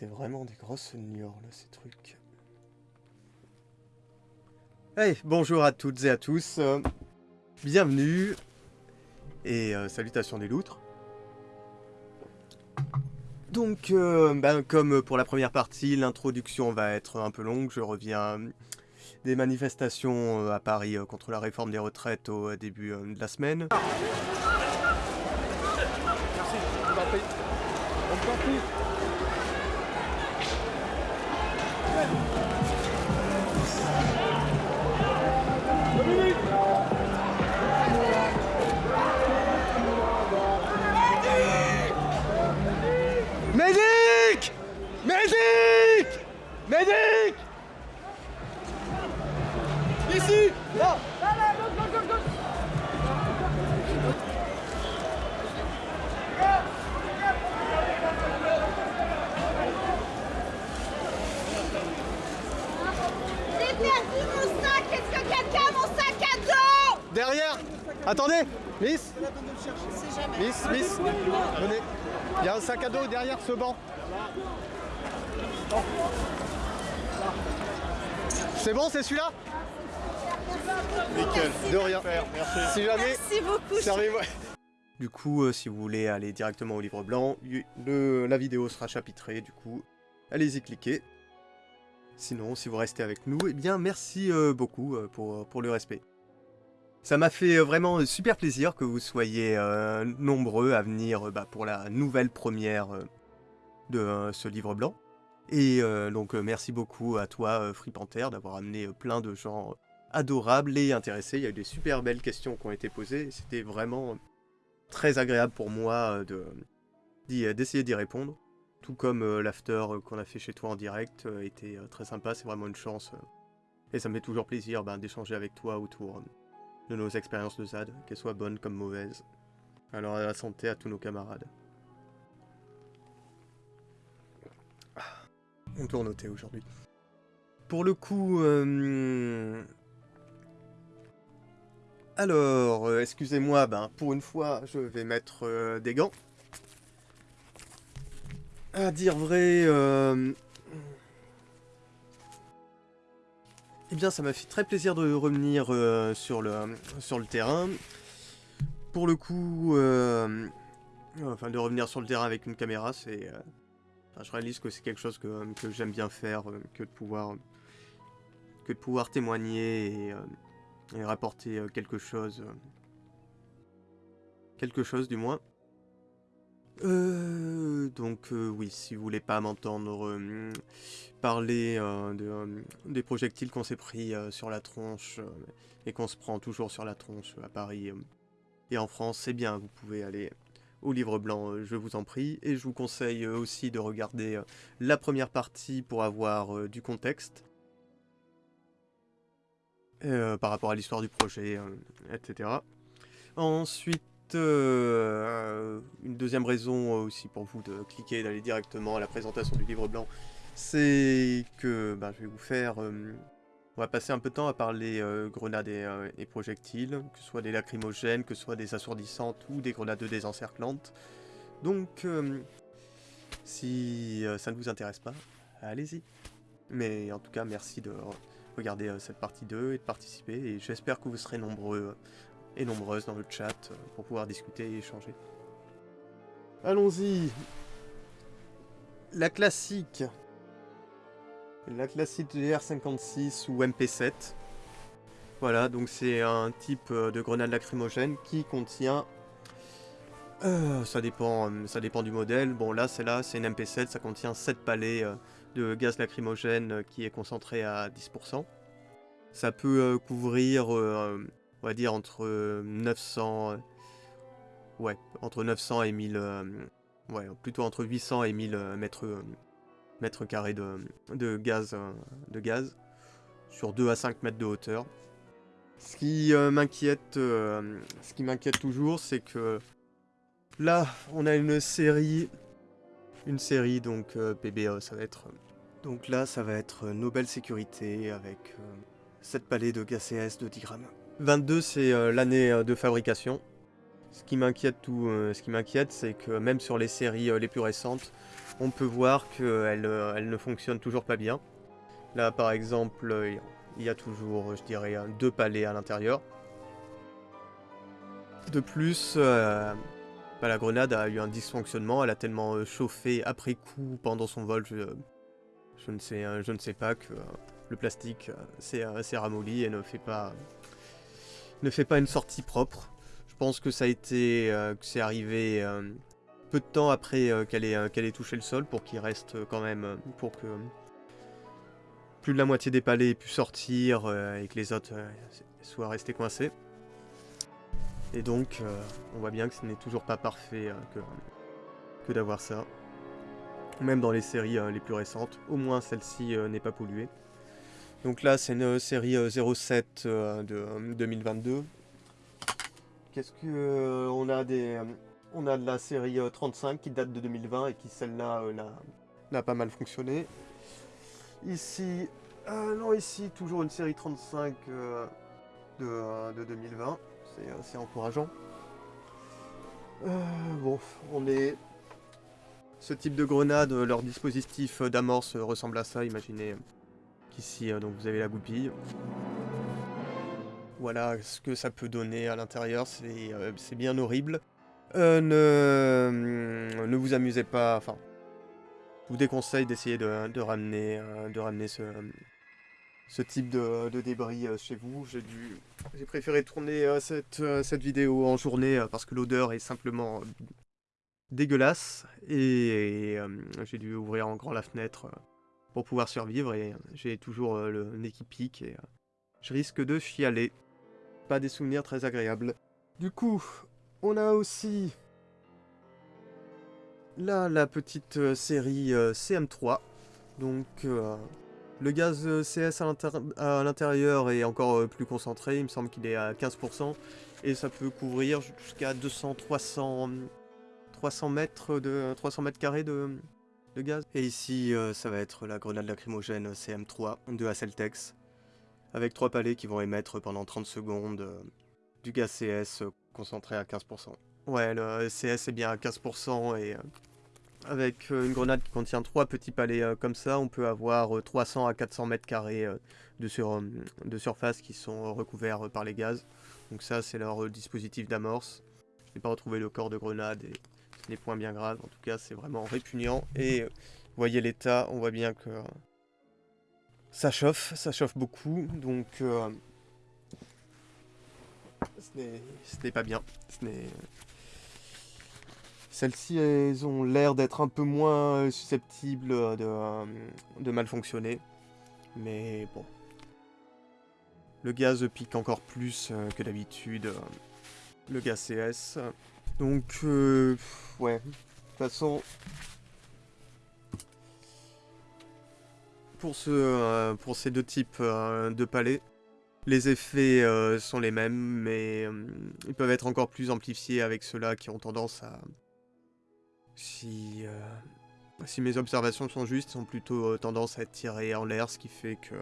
C'est vraiment des grosses niors, là, ces trucs. Hey, bonjour à toutes et à tous. euh, bienvenue. Et euh, salutations des loutres. Donc, euh, ben, comme pour la première partie, l'introduction va être un peu longue. Je reviens des manifestations à Paris contre la réforme des retraites au début de la semaine. Attendez Miss Miss, Miss Venez Il y a un sac à dos derrière ce banc. C'est bon, c'est celui-là? Nickel, de rien. Si jamais, Merci beaucoup. servez-moi. Du coup, euh, si vous voulez aller directement au livre blanc, le- la vidéo sera chapitrée, du coup, allez-y cliquer. Sinon, si vous restez avec nous, eh bien, merci euh, beaucoup euh, pour, pour le respect. Ça m'a fait euh, vraiment super plaisir que vous soyez euh, nombreux à venir euh, bah, pour la nouvelle première de ce livre blanc. Et donc merci beaucoup à toi, Free d'avoir amené plein de gens adorables et intéressés. Il y a eu des super belles questions qui ont été posées. C'était vraiment très agréable pour moi d'essayer d'y répondre. Tout comme l'after qu'on a fait chez toi en direct était très sympa. C'est vraiment une chance. et ça me fait toujours plaisir ben, d'échanger avec toi autour de nos expériences de ZAD, qu'elles soient bonnes comme mauvaises. Alors à la santé à tous nos camarades. On tourne au thé aujourd'hui. Pour le coup... euh, Alors, euh, excusez-moi, ben, pour une fois, je vais mettre euh, des gants. À dire vrai... Eh bien, ça m'a fait très plaisir de revenir euh, sur, le, sur le terrain. Pour le coup, euh, enfin, de revenir sur le terrain avec une caméra, c'est... euh, enfin, je réalise que c'est quelque chose que, que j'aime bien faire, que de pouvoir, que de pouvoir témoigner et, rapporter quelque chose. quelque chose, du moins. Euh, donc euh, oui, si vous voulez pas m'entendre euh, parler euh, de, des projectiles qu'on s'est pris sur la tronche et qu'on se prend toujours sur la tronche à Paris et en France, c'est bien, vous pouvez aller au livre blanc, je vous en prie, et je vous conseille aussi de regarder la première partie pour avoir du contexte par rapport à l'histoire du projet, etc. Ensuite, euh, une deuxième raison euh, aussi pour vous de cliquer et d'aller directement à la présentation du livre blanc, c'est que ben, je vais vous faire... euh, on va passer un peu de temps à parler grenades et, et projectiles, que ce soit des lacrymogènes, que ce soit des assourdissantes ou des grenades désencerclantes. Donc, si ça ne vous intéresse pas, allez-y. Mais en tout cas, merci de re- regarder cette partie 2 et de participer, et j'espère que vous serez nombreux et nombreuses dans le chat euh, pour pouvoir discuter et échanger. Allons-y La classique la classique GR56 ou MP7. Voilà, donc c'est un type euh, de grenade lacrymogène qui contient... euh, ça, dépend, ça dépend du modèle. Bon là, c'est là, c'est une MP7, ça contient 7 palets de gaz lacrymogène qui est concentré à 10%. Ça peut couvrir, on va dire, entre euh, 900... euh, ouais, entre 900 et 1000... euh, ouais, plutôt entre 800 et 1000 euh, mètres... euh, mètres carrés de, de gaz, euh, de gaz sur 2 à 5 mètres de hauteur. Ce qui euh, m'inquiète, euh, ce qui m'inquiète toujours, c'est que là, on a une série, une série donc euh, PBE, ça va être donc là, ça va être Nobel Sécurité avec euh, 7 palets de GACS de 10 grammes. 22, c'est euh, l'année euh, de fabrication. Ce qui m'inquiète tout, euh, ce qui m'inquiète, c'est que même sur les séries les plus récentes, on peut voir qu'elles elles ne fonctionnent toujours pas bien. Là, par exemple, il y a toujours, je dirais, deux palais à l'intérieur. De plus, bah, la grenade a eu un dysfonctionnement. Elle a tellement chauffé après coup pendant son vol, je, je ne sais, je ne sais pas que le plastique s'est ramolli et ne fait pas, ne fait pas une sortie propre. Je pense que ça a été, euh, que c'est arrivé euh, peu de temps après euh, qu'elle ait, touché le sol pour qu'il reste quand même, pour que plus de la moitié des palais aient pu sortir et que les autres soient restés coincés. Et donc, on voit bien que ce n'est toujours pas parfait que, d'avoir ça. Même dans les séries les plus récentes, au moins celle-ci n'est pas polluée. Donc là, c'est une euh, série euh, 07 euh, de euh, 2022. Qu'est-ce que on a des on a de la série euh, 35 qui date de 2020 et qui celle-là n'a- pas mal fonctionné. Ici, euh, non ici toujours une série 35 euh, de, de 2020. C'est encourageant. Bon, on est ce type de grenade, leur dispositif d'amorce ressemble à ça. Imaginez euh, donc vous avez la goupille. Voilà ce que ça peut donner à l'intérieur, c'est euh, bien horrible. Euh, ne, ne vous amusez pas, enfin, je vous déconseille d'essayer de, ramener, euh, de ramener ce, type de, débris chez vous. J'ai préféré tourner cette, vidéo en journée parce que l'odeur est simplement dégueulasse et, j'ai dû ouvrir en grand la fenêtre pour pouvoir survivre et j'ai toujours euh, le nez qui pique et euh, je risque de chialer. Pas des souvenirs très agréables. Du coup, on a aussi là la petite euh, série euh, CM3. Donc le gaz CS à l'intérieur est encore plus concentré, il me semble qu'il est à 15%, et ça peut couvrir jusqu'à 200, 300, 300 mètres de 300 mètres carrés de, de gaz. Et ici, euh, ça va être la grenade lacrymogène CM3 de Hasseltex, avec trois palets qui vont émettre pendant 30 secondes euh, du gaz CS euh, concentré à 15%. Ouais, le CS est bien à 15% et avec une grenade qui contient trois petits palets comme ça, on peut avoir euh, 300 à 400 mètres carrés de, sur- de surface qui sont recouverts par les gaz. Donc ça, c'est leur dispositif d'amorce. Je n'ai pas retrouvé le corps de grenade et ce n'est point bien grave. En tout cas, c'est vraiment répugnant. Et euh, vous voyez l'état, on voit bien que euh, ça chauffe, ça chauffe beaucoup. Donc euh, ce n'est- pas bien. Celles-ci, elles ont l'air d'être un peu moins euh, susceptibles euh, de, euh, de mal fonctionner. Mais bon. Le gaz pique encore plus euh, que d'habitude. euh, le gaz CS. Donc, euh, ouais. De toute façon... Pour, ce, euh, pour ces deux types euh, de palais, les effets euh, sont les mêmes, mais ils peuvent être encore plus amplifiés avec ceux-là qui ont tendance à... Si, si mes observations sont justes, ils ont plutôt tendance à tirés en l'air, ce qui fait que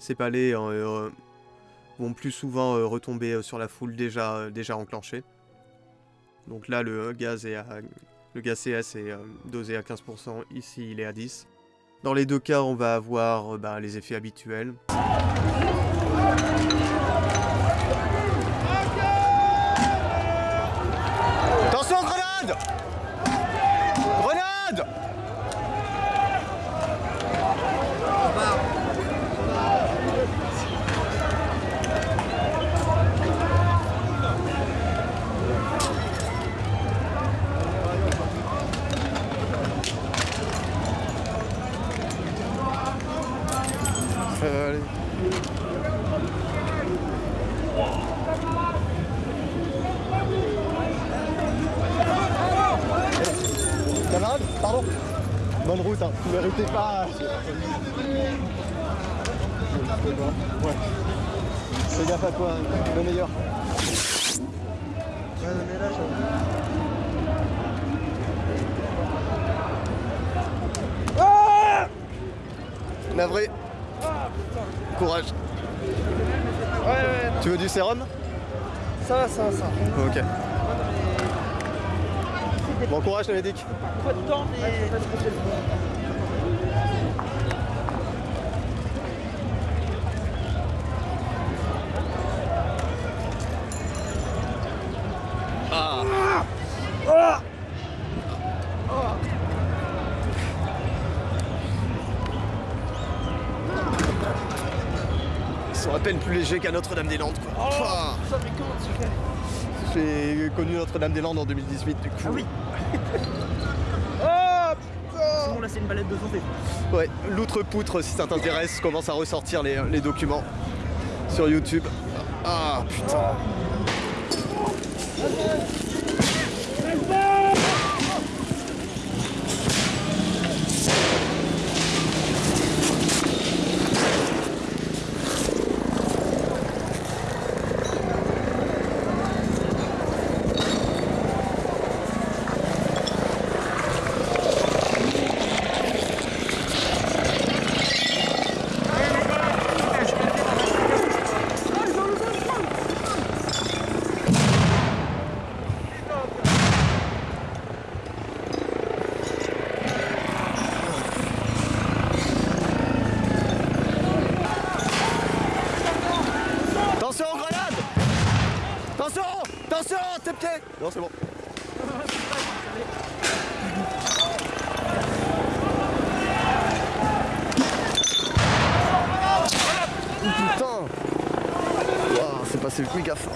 ces palais vont plus souvent retomber sur la foule déjà enclenchée. Donc là, le gaz, est à, le gaz CS est euh, dosé à 15%, ici il est à 10%. Dans les deux cas, on va avoir euh, bah, les effets habituels. sérum Ça, ça, ça. Ok. Bon courage, le médic. Pas de temps, mais... peine plus légers qu'à Notre-Dame-des-Landes quoi. Pouah. Ça, mais comment tu fais J'ai connu Notre-Dame-des-Landes en 2018 du coup. Ah oui. Ah Sinon, là, c'est une balade de santé. Ouais, l'outre-poutre si ça t'intéresse, commence à ressortir les, les documents sur YouTube. Ah putain. Attention grenade Attention Attention tes pieds Non c'est bon. Oh, Putain Waouh, c'est passé méga fort.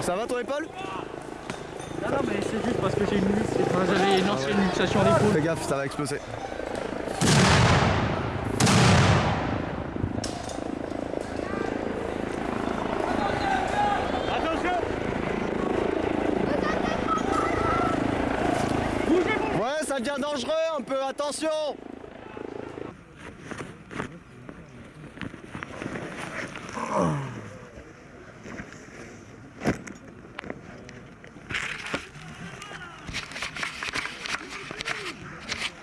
Ça va ton épaule Non, non, mais c'est juste parce que j'ai une luxe. Enfin, j'avais une ancienne luxation d'épaule. Fais gaffe, ça va exploser. Ouais, ça devient dangereux un peu, attention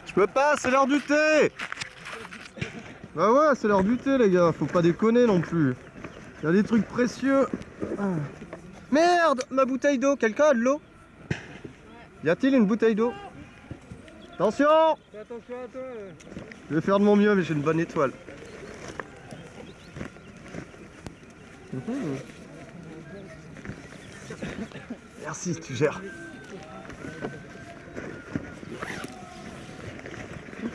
Je peux pas, c'est l'heure du thé Bah ouais, c'est l'heure du thé les gars, faut pas déconner non plus. Il y a des trucs précieux. Ah. Merde, ma bouteille d'eau, quelqu'un a de l'eau? Y a-t-il une bouteille d'eau? Attention attention à toi. Je vais faire de mon mieux, mais j'ai une bonne étoile. Mhm. Merci, tu gères.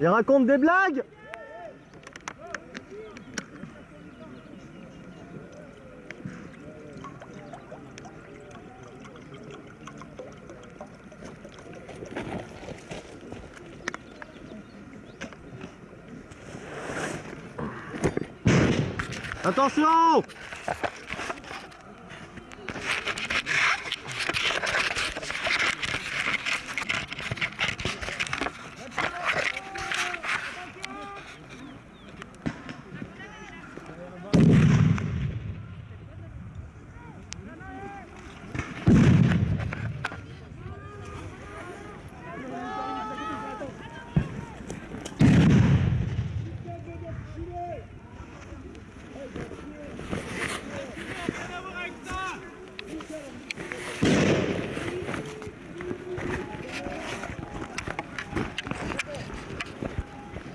Il raconte des blagues. Attention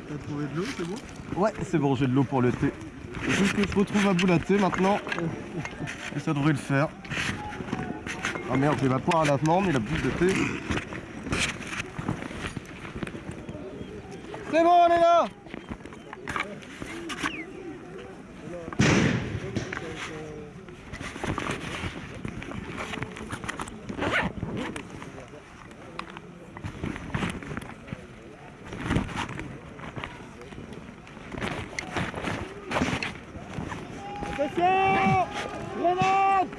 T'as trouvé de l'eau, c'est bon Ouais, c'est bon, j'ai de l'eau pour le thé. Faut que je retrouve à bout la thé maintenant. Et ça devrait le faire. Ah merde, j'ai ma poire à lavement, mais la boule de thé. C'est bon, on est là Attention Grenade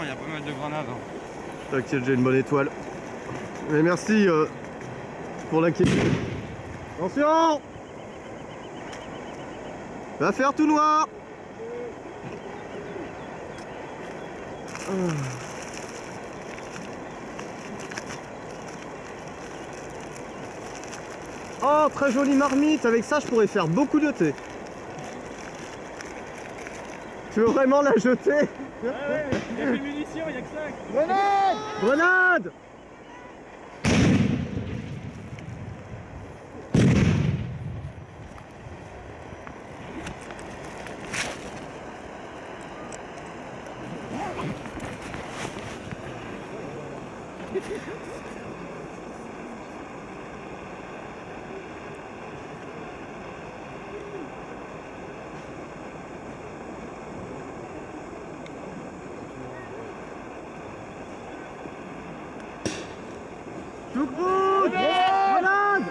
Il y a pas mal de grenades. hein. T'inquiète, j'ai une bonne étoile. Mais merci euh, pour l'inquiétude. Attention Va faire tout noir Oh, très jolie marmite. Avec ça, je pourrais faire beaucoup de thé. Tu veux vraiment la jeter? Il y a plus de munitions, il y a que ça. Grenade! Grenade Choucroute Grenade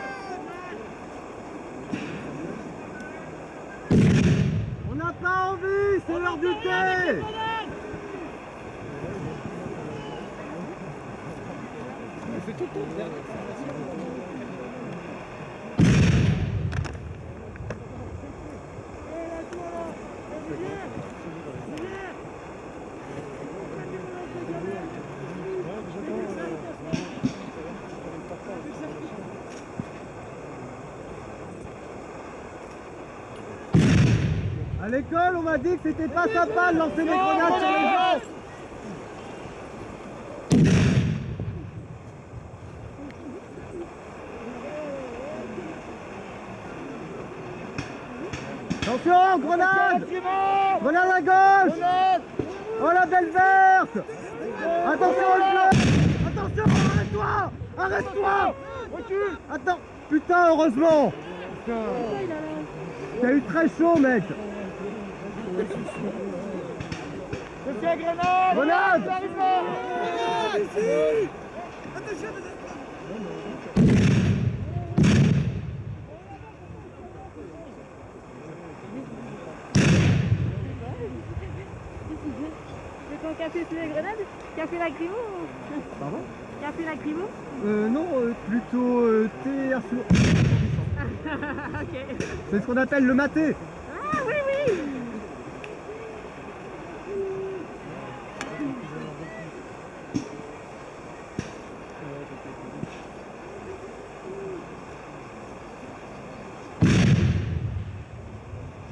On n'a pas envie, c'est l'heure du thé À l'école, on m'a dit que c'était pas sympa de lancer des grenades sur les gens. Attention, grenade. Grenade à gauche. Oh la belle verte. Attention le Attention, arrête-toi. Arrête-toi. Attends. Putain, heureusement. T'as eu très chaud, mec Grenade C'est ton café sous les grenades Café lacrymo Pardon Café lacrymo Euh, non, euh, plutôt euh, thé air sourd. Ok. C'est ce qu'on appelle le maté. Ah oui, oui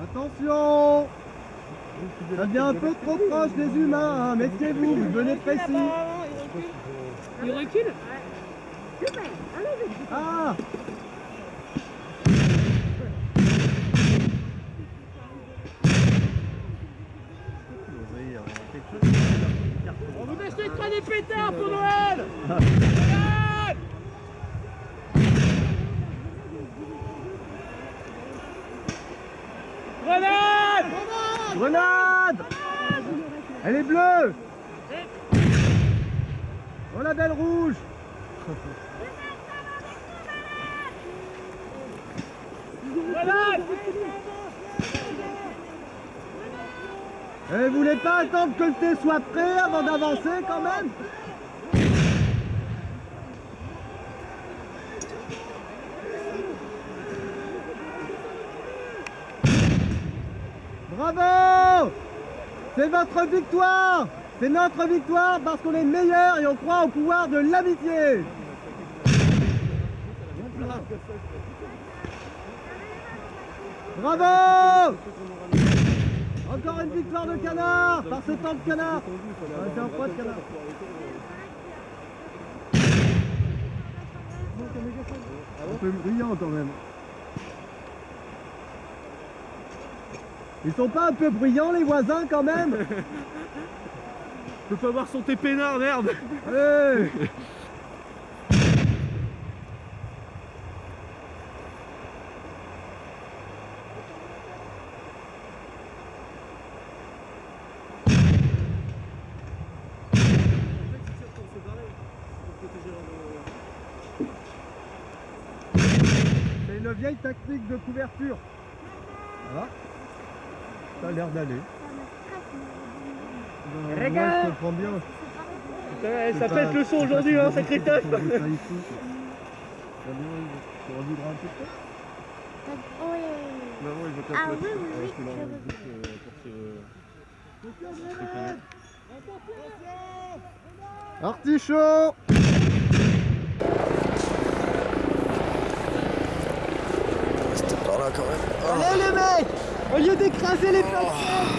Attention Ça devient un peu trop proche des humains, hein. méfiez-vous, vous venez précis. Il recule Ah On vous achètera des pétards pour Noël Grenade Grenade Elle est bleue La belle rouge. Grenade Eh, vous voulez pas attendre que le thé soit prêt avant d'avancer quand même? Bravo! C'est votre victoire C'est notre victoire parce qu'on est meilleur et on croit au pouvoir de l'amitié Bravo Encore une victoire de canard par ce temps de canard Ouais, C'est un de canard. Un peu brillant quand même. Ils sont pas un peu bruyants les voisins quand même? Je peux pas voir son peinard, merde Hey C'est une vieille technique de couverture. Voilà. Ça a l'air d'aller. Euh, Moi, je comprends bien. Ouais, C'est Ça pète le son aujourd'hui, hein, sacré trouver ça bien, tu revivras un petit peu. Oui. Maman, il veut Ah oui, oui, oui, je veux euh, pour ce... Artichaut. C'était par là quand même. Allez les mecs Au lieu d'écraser les plateformes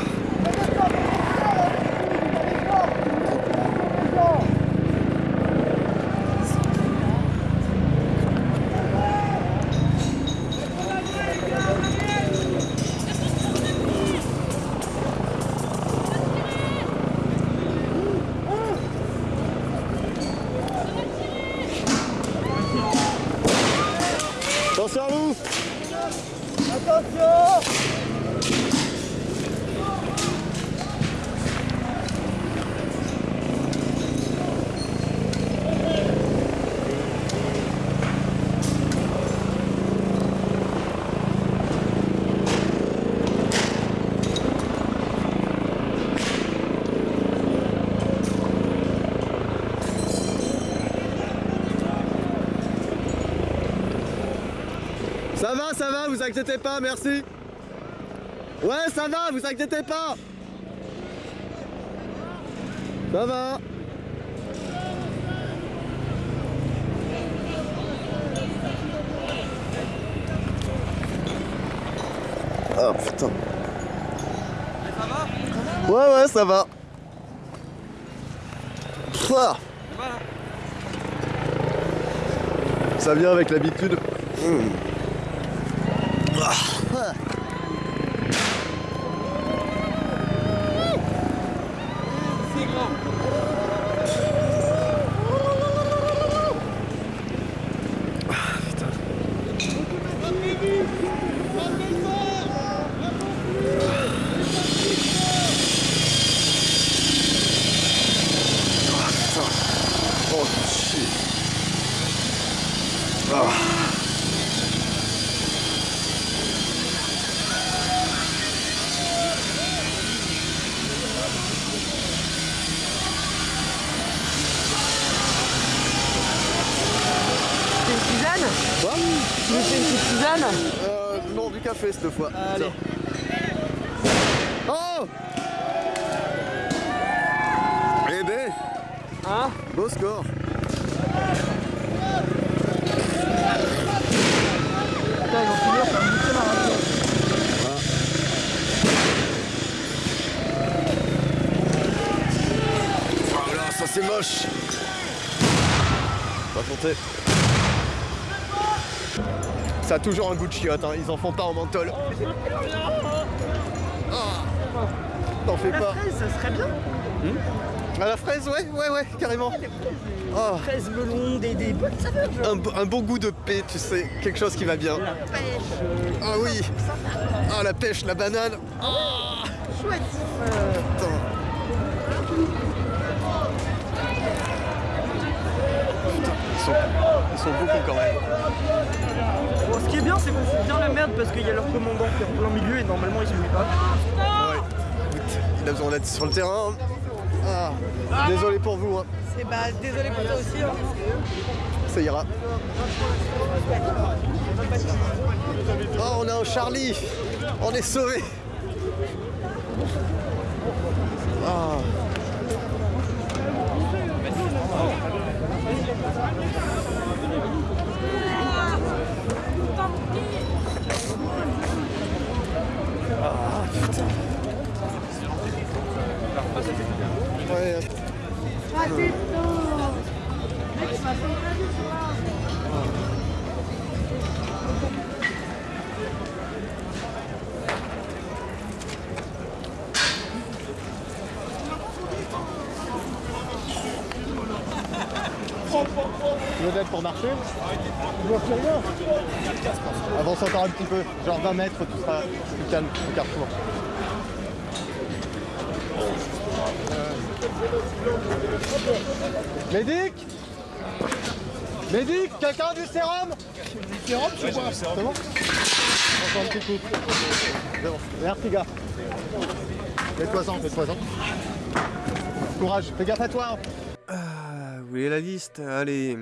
Attention loup Attention Ça va, ça va, vous inquiétez pas, merci. Ouais, ça va, vous inquiétez pas. Ça va. Ah putain. Ouais, ouais, ça va. Ça vient avec l'habitude. Hmm. Tu fais une petite tisane Euh, non, du café cette fois. Allez. Oh Eh ben, Hein beau score. Putain, ils me ma radio. Oh là, ça c'est moche. Va compter. Ça a toujours un goût de chiotte, hein. ils en font pas en menthol. Ah. T'en fais La pas. fraise, ça serait bien. À la fraise, ouais, ouais, ouais, carrément. Oh, Fraise, melon, des, des bonnes saveurs. un, un bon goût de paix, tu sais, quelque chose qui va bien. La pêche. euh, Ah oui. Ah la pêche, la banane. chouette. Euh, Putain. Putain, ils sont, ils sont beaucoup quand même. Ce qui est bien, c'est qu'on fout bien la merde parce qu'il y a leur commandant qui est en plein milieu et normalement ils se pas. Ouais. Écoute, il a besoin d'être sur le terrain. Ah, désolé pour vous, hein. C'est bah désolé pour toi aussi. Hein. ça ira. Oh, on a un Charlie. On est sauvé. Ah. Pour marcher Je vois plus rien. Avance encore un petit peu, genre 20 mètres, tu seras plus calme au carrefour. Médic Médic Quelqu'un a du sérum? Du sérum, je vois. C'est bon Encore un petit coup. C'est bon. Merci, gars. Fais-toi-en, fais-toi-en. Courage, fais gaffe à toi. Ah, vous voulez la liste? Allez.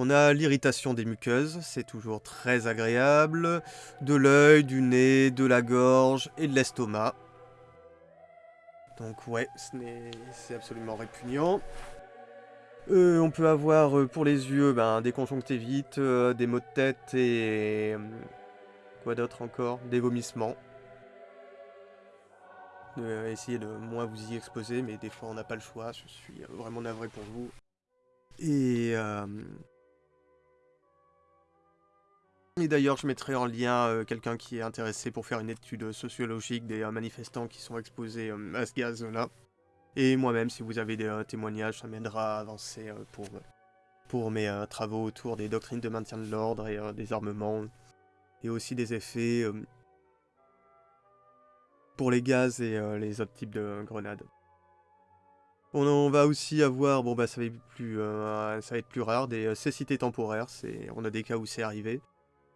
On a l'irritation des muqueuses, c'est toujours très agréable. De l'œil, du nez, de la gorge et de l'estomac. Donc ouais, c'est absolument répugnant. Euh, on peut avoir euh, pour les yeux ben, des conjonctivites, euh, des maux de tête et... quoi d'autre encore? Des vomissements. essayez de moins vous y exposer, mais des fois on n'a pas le choix, je suis vraiment navré pour vous. Et... Et d'ailleurs, je mettrai en lien euh, quelqu'un qui est intéressé pour faire une étude sociologique des euh, manifestants qui sont exposés euh, à ce gaz-là. Et moi-même, si vous avez des témoignages, ça m'aidera à avancer pour, pour mes travaux autour des doctrines de maintien de l'ordre et des armements. Et aussi des effets pour les gaz et les autres types de grenades. On, va aussi avoir, bon bah ça va être plus, ça va être plus rare, des cécités temporaires, on a des cas où c'est arrivé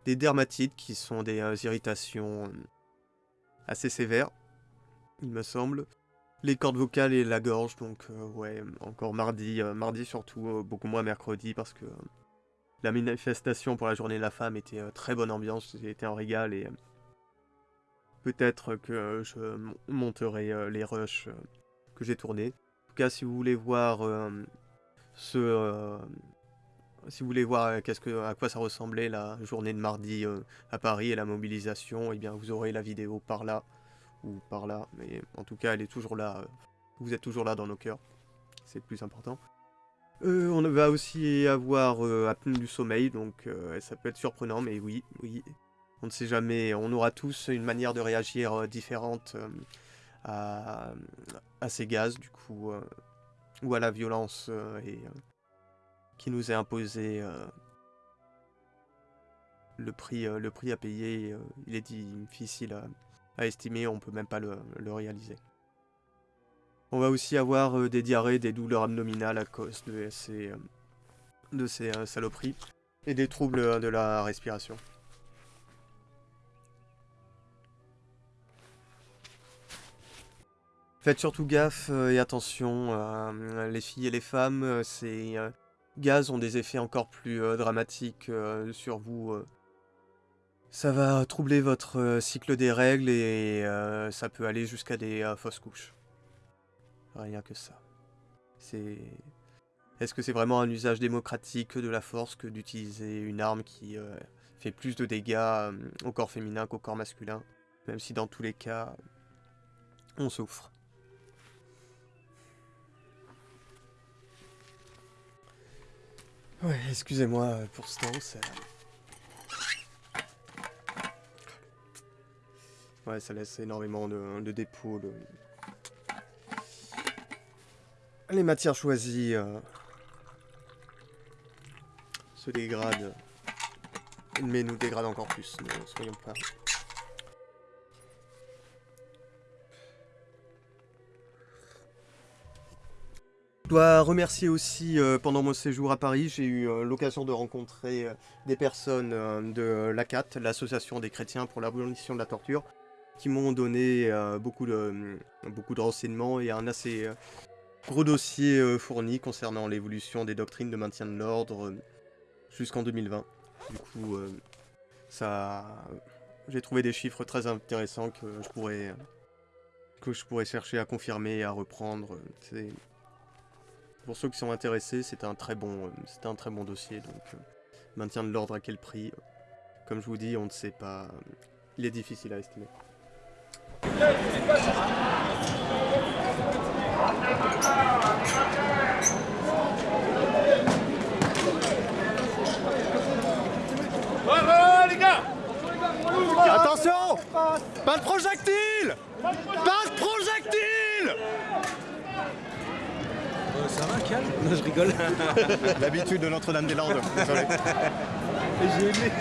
des dermatites qui sont des euh, irritations euh, assez sévères, il me semble. Les cordes vocales et la gorge, donc euh, ouais, encore mardi, mardi surtout, beaucoup moins mercredi parce que la manifestation pour la journée de la femme était très bonne ambiance, c'était un régal et peut-être que je monterai les rushs que j'ai tournés. En tout cas, si vous voulez voir ce, si vous voulez voir euh, à quoi ça ressemblait la journée de mardi euh, à Paris et la mobilisation, eh bien vous aurez la vidéo par là ou par là. Mais en tout cas, elle est toujours là. Euh, vous êtes toujours là dans nos cœurs. C'est le plus important. on va aussi avoir apnée du sommeil, donc ça peut être surprenant, mais oui, oui. On ne sait jamais. On aura tous une manière de réagir différente à, à, ces gaz, du coup, ou à la violence et qui nous est imposé. Euh, le, prix, euh, le prix à payer, euh, il est difficile à, estimer, on peut même pas le, réaliser. On va aussi avoir des diarrhées, des douleurs abdominales à cause de ces, de ces saloperies et des troubles de la respiration. Faites surtout gaffe et attention, les filles et les femmes, c'est gaz ont des effets encore plus euh, dramatiques euh, sur vous. Euh. Ça va troubler votre cycle des règles et ça peut aller jusqu'à des fausses couches. Rien que ça. C'est... Est-ce que c'est vraiment un usage démocratique de la force que d'utiliser une arme qui fait plus de dégâts au corps féminin qu'au corps masculin Même si dans tous les cas, on souffre? Ouais, excusez-moi euh, pour ce temps, ça... Ouais, ça laisse énormément de, dépôts. Les matières choisies euh, se dégradent. Mais nous dégradent encore plus, ne soyons pas... dois remercier aussi, euh, pendant mon séjour à Paris, j'ai eu euh, l'occasion de rencontrer euh, des personnes de l'ACAT, l'Association des chrétiens pour l'abolition de la torture, qui m'ont donné beaucoup, de, beaucoup de renseignements et un assez gros dossier fourni concernant l'évolution des doctrines de maintien de l'ordre jusqu'en 2020. Du coup, ça, j'ai trouvé des chiffres très intéressants que je pourrais, que je pourrais chercher à confirmer et à reprendre. Pour ceux qui sont intéressés, c'était un, très bon, euh, un très bon dossier, donc euh, maintien de l'ordre à quel prix euh, Comme je vous dis, on ne sait pas. Euh, il est difficile à estimer. Attention Pas de projectile Pas de projectile Ça va, calme Non, je rigole. L'habitude de Notre-Dame-des-Landes, désolé. J'ai aimé.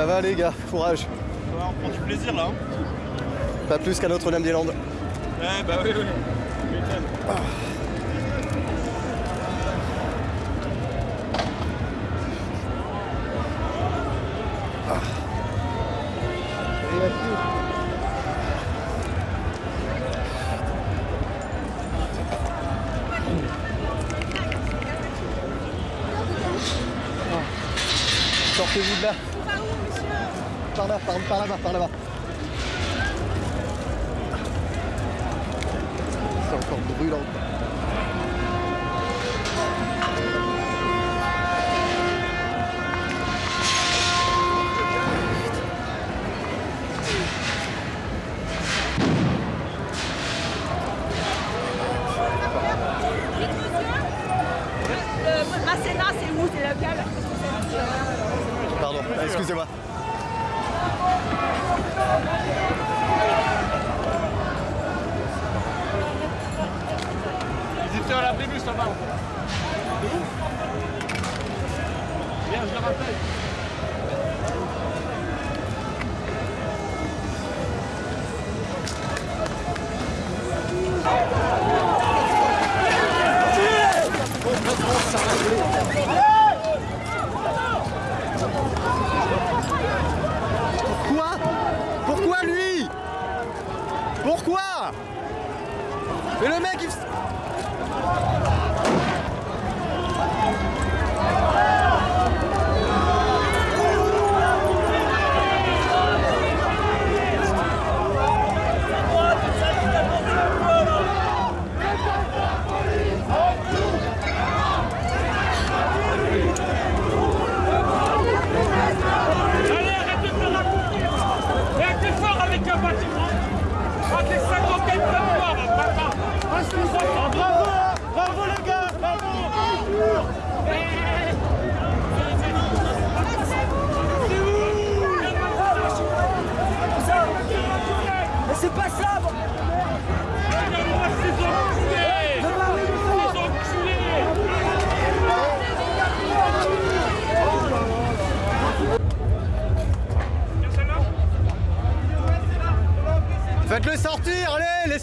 Ça va les gars, courage. On prend du plaisir là. Hein. Pas plus qu'à Notre-Dame-des-Landes.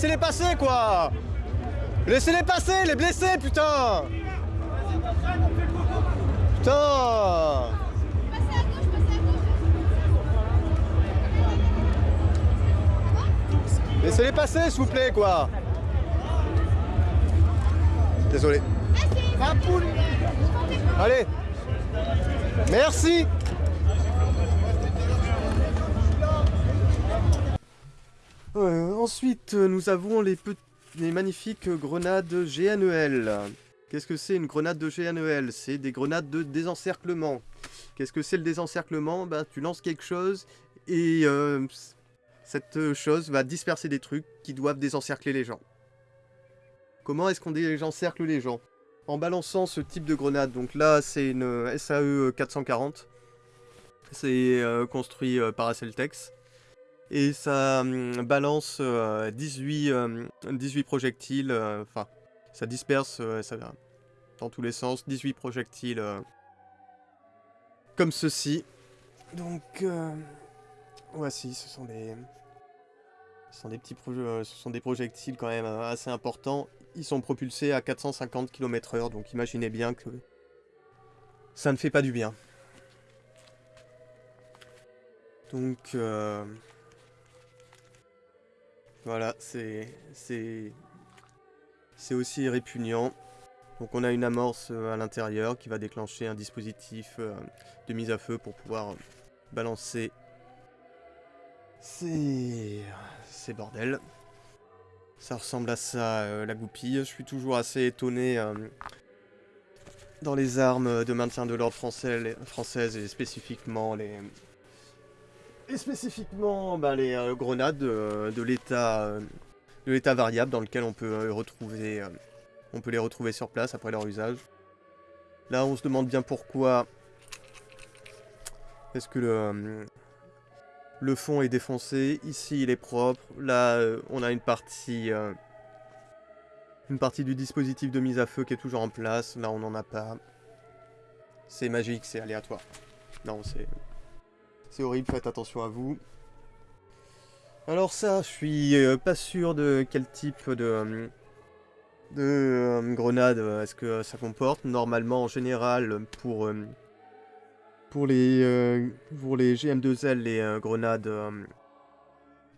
Laissez-les passer quoi. Laissez-les passer, les blessés, putain. Putain. Laissez-les passer, s'il vous plaît, quoi. Désolé. Allez. Merci Euh, ensuite, nous avons les, magnifiques grenades GNEL. Qu'est-ce que c'est une grenade de GNEL C'est des grenades de désencerclement. Qu'est-ce que c'est le désencerclement? Ben, Tu lances quelque chose et euh, cette chose va disperser des trucs qui doivent désencercler les gens. Comment est-ce qu'on désencercle les gens? En balançant ce type de grenade. Donc là, c'est une SAE 440. C'est euh, construit euh, par Aceltex. Et ça hum, balance euh, 18, euh, 18 projectiles, euh, enfin, ça disperse euh, ça, dans tous les sens, 18 projectiles comme ceci. Donc, voici, ce sont des, ce sont des petits ce sont des projectiles quand même assez importants. Ils sont propulsés à 450 km/h, donc imaginez bien que ça ne fait pas du bien. Donc, euh, voilà, c'est c'est aussi répugnant. Donc on a une amorce euh, à l'intérieur qui va déclencher un dispositif euh, de mise à feu pour pouvoir balancer ces, bordels. Ça ressemble à ça, euh, la goupille. Je suis toujours assez étonné dans les armes de maintien de l'ordre françaises et spécifiquement les, et spécifiquement bah, les euh, grenades euh, de l'état euh, de l'état variable dans lequel on peut retrouver on peut les retrouver sur place après leur usage. Là on se demande bien pourquoi est-ce que le, le fond est défoncé, ici il est propre, là on a une partie une partie du dispositif de mise à feu qui est toujours en place, là on n'en a pas. C'est magique, c'est aléatoire. Non, c'est c'est horrible, faites attention à vous. Alors ça, je suis euh, pas sûr de quel type de, euh, de euh, grenade est-ce que ça comporte. Normalement, en général, pour, les, pour les GM2L, les grenades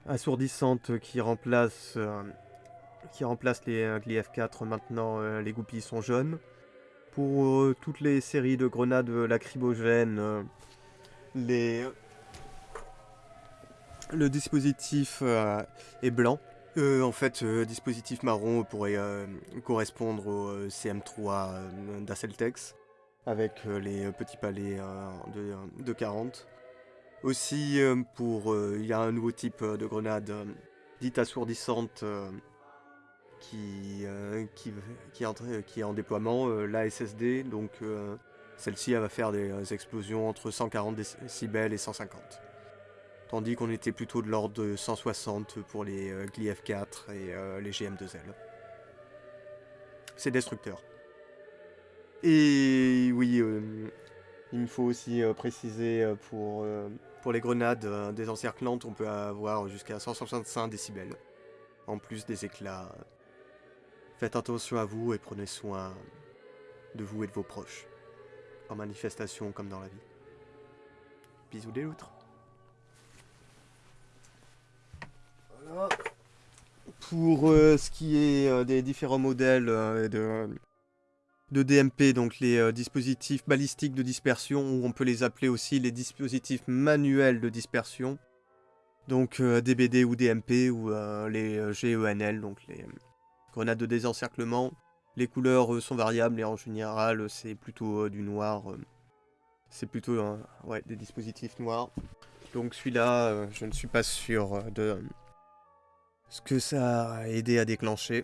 assourdissantes qui remplacent, les euh, Gli-F4, maintenant les goupilles sont jaunes. Pour toutes les séries de grenades lacrymogènes, le dispositif euh, est blanc. Euh, en fait, euh, dispositif marron pourrait correspondre au euh, CM3 euh, d'Asseltex, avec les petits palets de, de 40. Aussi, pour, il y a un nouveau type de grenade dite assourdissante qui, qui, qui, est en, qui est en déploiement, la SSD. Donc, celle-ci, elle va faire des euh, explosions entre 140 décibels et 150. Tandis qu'on était plutôt de l'ordre de 160 pour les euh, Gli-F4 et euh, les GM2L. C'est destructeur. Et oui, euh, il me faut aussi préciser pour, pour les grenades des encerclantes, on peut avoir jusqu'à 165 décibels. En plus des éclats. Faites attention à vous et prenez soin de vous et de vos proches. En manifestation comme dans la vie. Bisous des loutres. Pour euh, ce qui est euh, des différents modèles euh, de, de DMP, donc les dispositifs balistiques de dispersion, ou on peut les appeler aussi les dispositifs manuels de dispersion, donc DBD ou DMP, ou les GENL, donc les grenades de désencerclement. Les couleurs euh, sont variables et en général euh, c'est plutôt euh, du noir. c'est plutôt euh, ouais, des dispositifs noirs. Donc celui-là, je ne suis pas sûr de ce que ça a aidé à déclencher.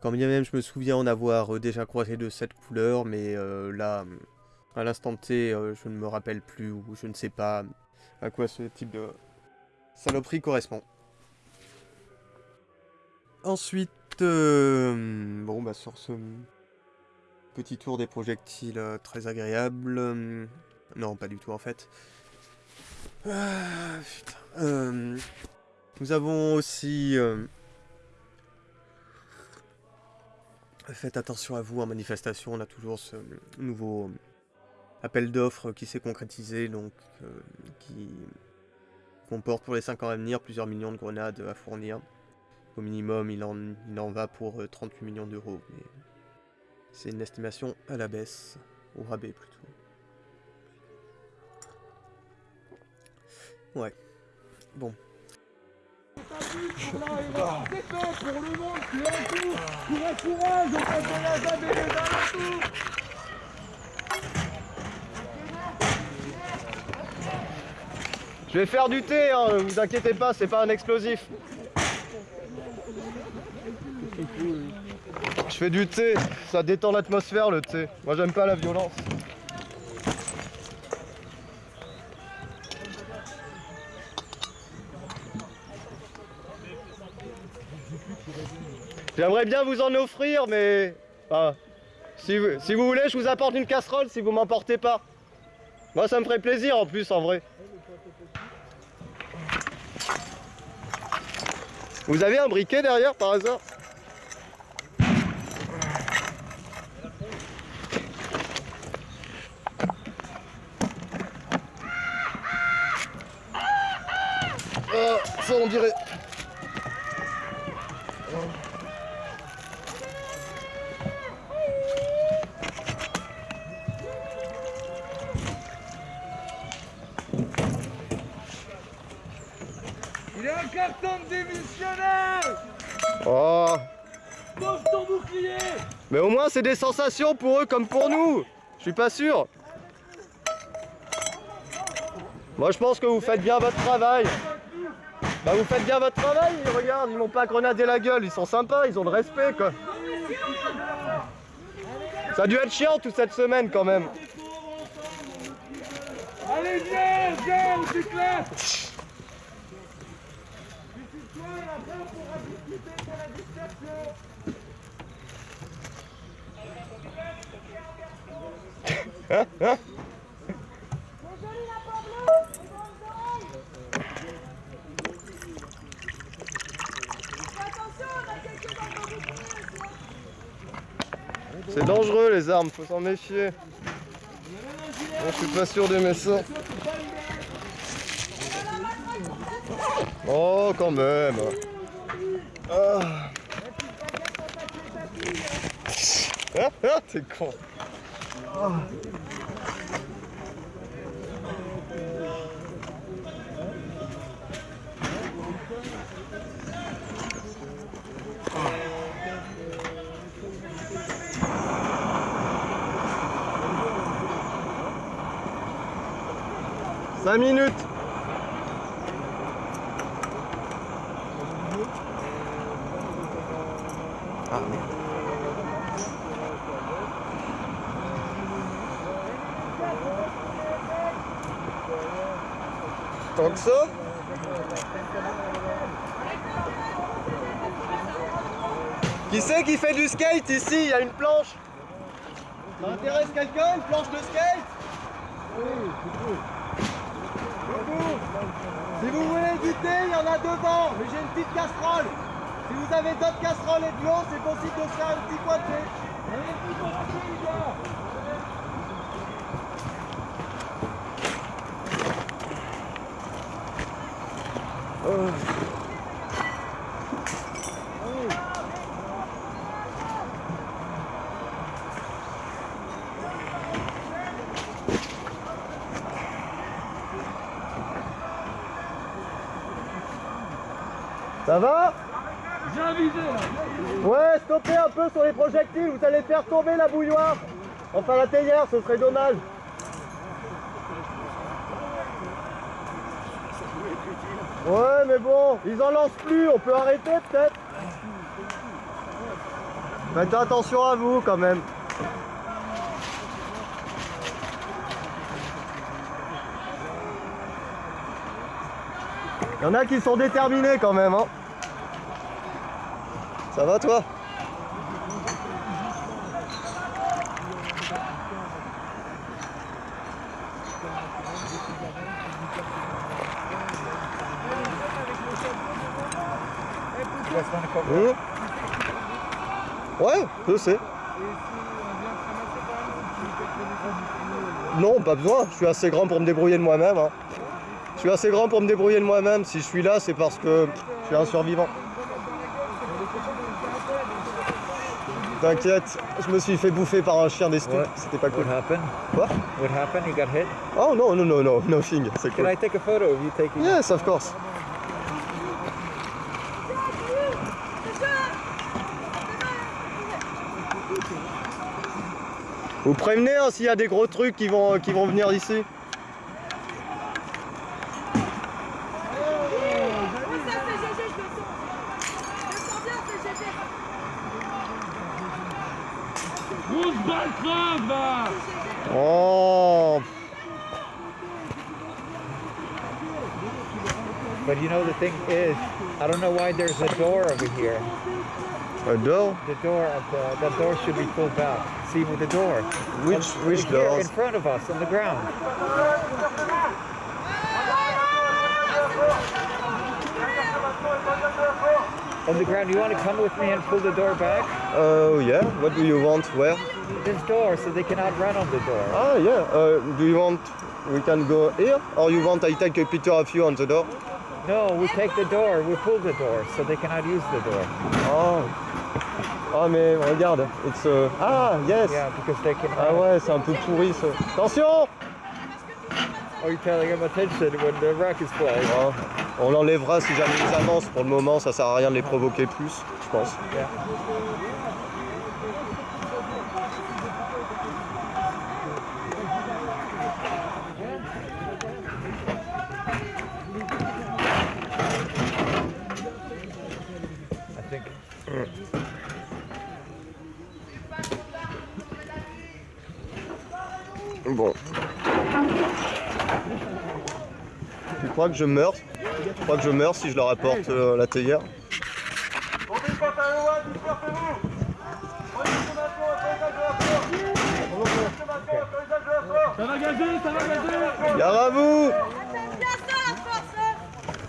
Quand bien même je me souviens en avoir déjà croisé de cette couleur, mais là, à l'instant T, je ne me rappelle plus ou je ne sais pas à quoi ce type de saloperie correspond. Ensuite, euh, bon bah sur ce petit tour des projectiles euh, très agréable, euh, non pas du tout en fait. Ah, nous avons aussi Faites attention à vous en manifestation, on a toujours ce nouveau appel d'offres qui s'est concrétisé, donc qui comporte pour les 5 ans à venir plusieurs millions de grenades à fournir. Au minimum, il en, il en va pour euh, 38 millions d'euros, mais c'est une estimation à la baisse, au rabais plutôt. Ouais. Bon. Je vais faire du thé, hein, vous inquiétez pas, c'est pas un explosif. Je fais du thé, ça détend l'atmosphère le thé. Moi j'aime pas la violence. J'aimerais bien vous en offrir, mais... ah, si, vous, si vous voulez, je vous apporte une casserole si vous m'emportez pas. Moi ça me ferait plaisir en plus en vrai. Vous avez un briquet derrière par hasard? On dirait. Il est un carton de démissionnaire Oh. Pose ton bouclier. Mais au moins c'est des sensations pour eux comme pour nous. Je suis pas sûr. Moi je pense que vous faites bien votre travail Bah vous faites bien votre travail, regarde, ils m'ont pas grenadé la gueule, ils sont sympas, ils ont le respect quoi. Ça a dû être chiant toute cette semaine quand même. Allez, viens, viens, on s'éclate Suicide-toi et après on pourra discuter de la dispersion C'est dangereux les armes, faut s'en méfier. Je suis pas sûr d'aimer ça. Oh, quand même. Ah. ah, ah t'es con. Ah. 5 minutes. Ah, Tant que ça. Qui c'est qui fait du skate ici? Il y a une planche. Ça intéresse quelqu'un Une planche de skate? Si vous voulez du thé, il y en a devant, mais j'ai une petite casserole. Si vous avez d'autres casseroles et de l'eau, c'est possible de faire un petit coin de thé. Allez, un petit coin de thé, les gars. Ça va J'ai un visé là Ouais, stoppez un peu sur les projectiles, vous allez faire tomber la bouilloire. Enfin la théière, ce serait dommage. Ouais, mais bon, ils en lancent plus, on peut arrêter peut-être Faites attention à vous quand même. Il y en a qui sont déterminés quand même, hein. Ça va toi Mmh. Ouais, je sais. Non, pas besoin. Je suis assez grand pour me débrouiller de moi-même. hein. Je suis assez grand pour me débrouiller de moi-même. Si je suis là, c'est parce que je suis un survivant. T'inquiète, je me suis fait bouffer par un chien des steppes. What? C'était pas cool. What happened? Quoi? What happened? You got hit? Oh non, non, non, non, nothing. C'est Can cool. I take a photo of you taking Yes, of course. Vous prévenez hein, s'il y a des gros trucs qui vont, qui vont venir ici. Oui, ça c'est GG, je le sens. Je le sens bien, c'est GG. Grosse balle creve là Oh But you know the thing is, I don't know why there's a door over here. Un door? The door of the, the door should be pulled back. See with the door. Which, On- which here in front of us on the ground. On the ground. You want to come with me and pull the door back? Oh yeah, what do you want? Where? This door, so they cannot run on the door. Ah yeah, uh, do you want we can go here? Or you want I take a picture of you on the door? No, we take the door. We pull the door, so they cannot use the door. Oh Ah mais regarde, it's a... Ah yes Yeah, because they can. Ah ouais, c'est un peu pourri ça. Attention Are you telling them attention when the rock is playing? Ah, On l'enlèvera si jamais ils avancent. Pour le moment, ça sert à rien de les provoquer plus, je pense. Yeah. Bon. Tu crois que je meurs Tu crois que je meurs si je leur apporte euh, la théière Ça va gazer, ça va gazer Gare à vous ça.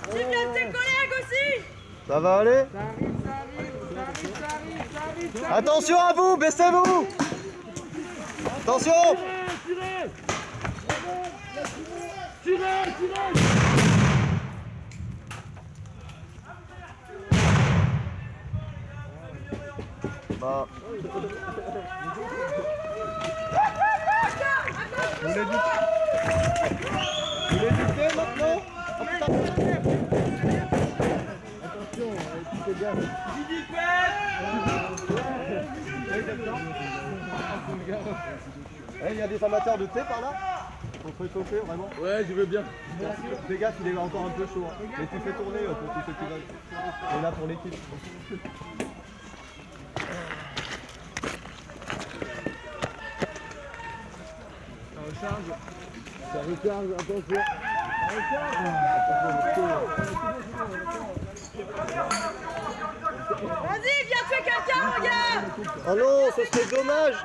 Tu viens de tes collègues aussi Ça va aller Attention à vous, baissez-vous Attention Tirez Tirez Tirez Bah. Vous maintenant. Attention, gaffe. Eh, il y a des amateurs de thé par là Pour se réchauffer vraiment Ouais, je veux bien. Fais gaffe, il est encore un peu chaud. hein. Mais tu fais tourner euh, pour tous ceux qui veulent. On est là pour l'équipe. Ça recharge, attention. Vas-y, viens tuer quelqu'un, regarde Oh non, ce serait dommage.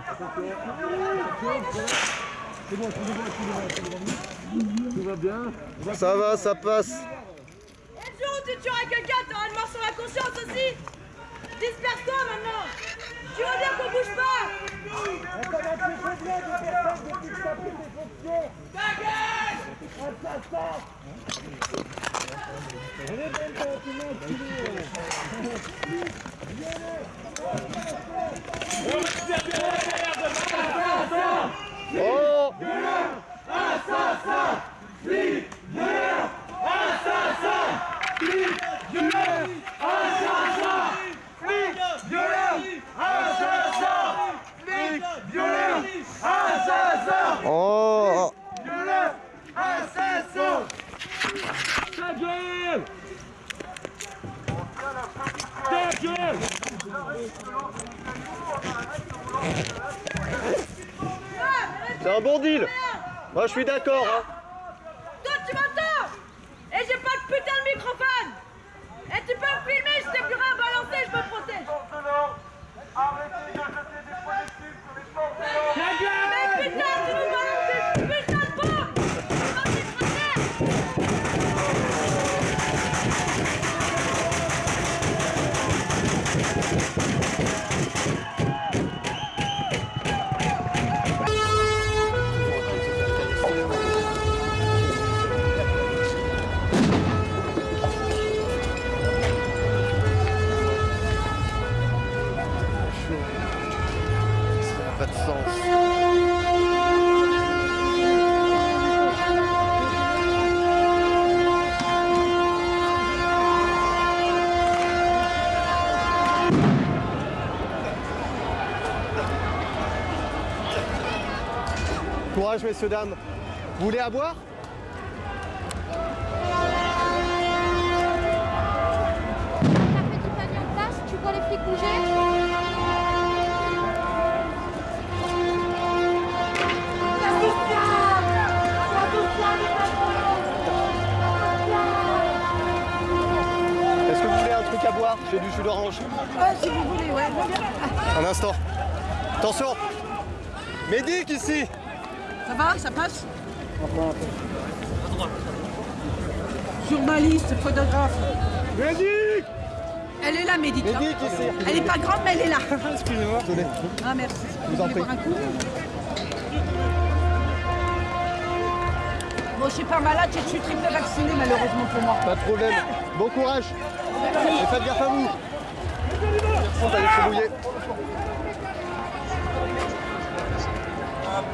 Ça va, ça passe. Et le jour où tu tueras quelqu'un, t'auras une mort sur la conscience aussi. Disperse-toi maintenant. Tu veux bien qu'on bouge pas? Oh. Oh Ta Ta gueule C'est un bon deal. Moi je suis d'accord hein. Toi, tu m'entends Et j'ai pas de putain de microphone Et tu peux me filmer, je t'ai plus rien à balancer, je me protège. Ta gueule Mais putain, tu nous balances Messieurs dames. Vous voulez à boire les flics bouger Est-ce que vous voulez un truc à boire? J'ai du jus d'orange. si vous voulez, ouais, Un instant. Attention Médic ici Ça va, ça passe Journaliste, photographe. Médic Elle est là, Médic. hein. Médic ici Elle est pas grande, mais elle est là. Excusez-moi. Ah, merci. Je vous en prie. boire un coup Bon, je suis pas malade, je suis triple vaccinée, malheureusement pour moi. Pas de problème. Bon courage. Et faites gaffe à vous. Vous se Passe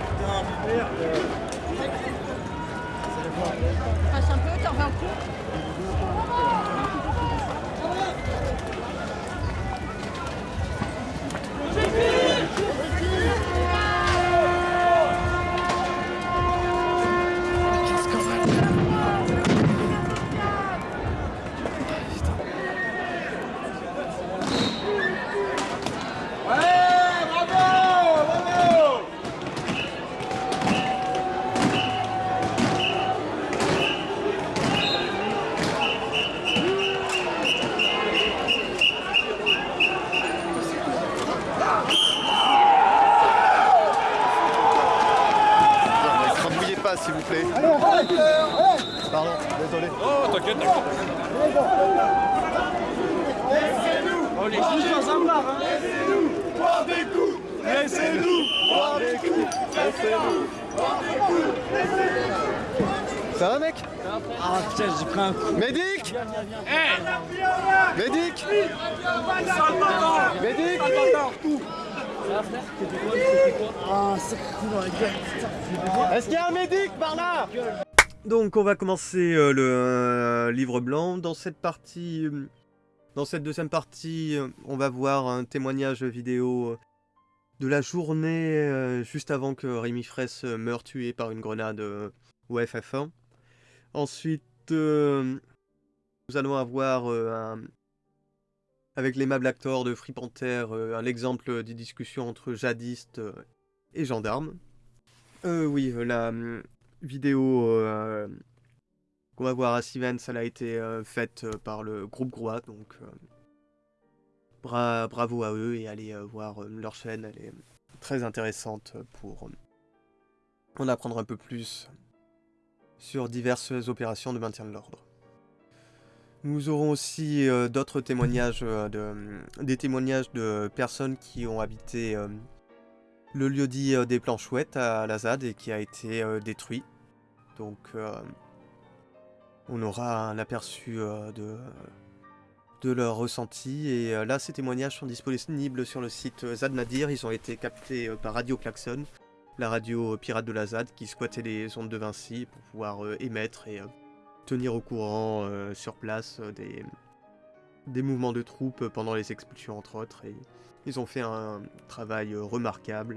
un peu, t'en veux un coup Non, ne crabouillez pas, s'il vous plaît. Pardon, désolé. Oh, t'inquiète, t'inquiète. On est tous dans un bar, hein Laissez-nous boire des coups Ça va mec Ah putain, j'ai pris un coup. Médic Médic Médic Ah. Putain, Est-ce qu'il y a un médic par là? Donc on va commencer euh, le euh, livre blanc. Dans cette partie, euh, dans cette deuxième partie, on va voir un témoignage vidéo de la journée euh, juste avant que Rémi Fraisse meure tué par une grenade euh, au FF1. Ensuite, nous allons avoir euh, un- avec l'aimable acteur de Free Panther euh, un exemple des discussions entre jadistes euh, et gendarmes. Euh, oui, la vidéo qu'on va voir à Sivens, elle a été faite par le groupe Groix, donc bra- bravo à eux et allez voir leur chaîne, elle est très intéressante pour en apprendre un peu plus sur diverses opérations de maintien de l'ordre. Nous aurons aussi euh, d'autres témoignages, euh, de, des témoignages de personnes qui ont habité euh, le lieu dit des Planchouettes à la ZAD et qui a été détruit. Donc on aura un aperçu de, de leur. Et là, ces témoignages sont disponibles sur le site ZAD Nadir. Ils ont été captés par Radio Klaxon, la radio euh, pirate de la ZAD qui squattait les ondes de Vinci pour pouvoir euh, émettre et euh, tenir au courant sur place des, des mouvements de troupes pendant les expulsions entre autres. Ils ont fait un travail remarquable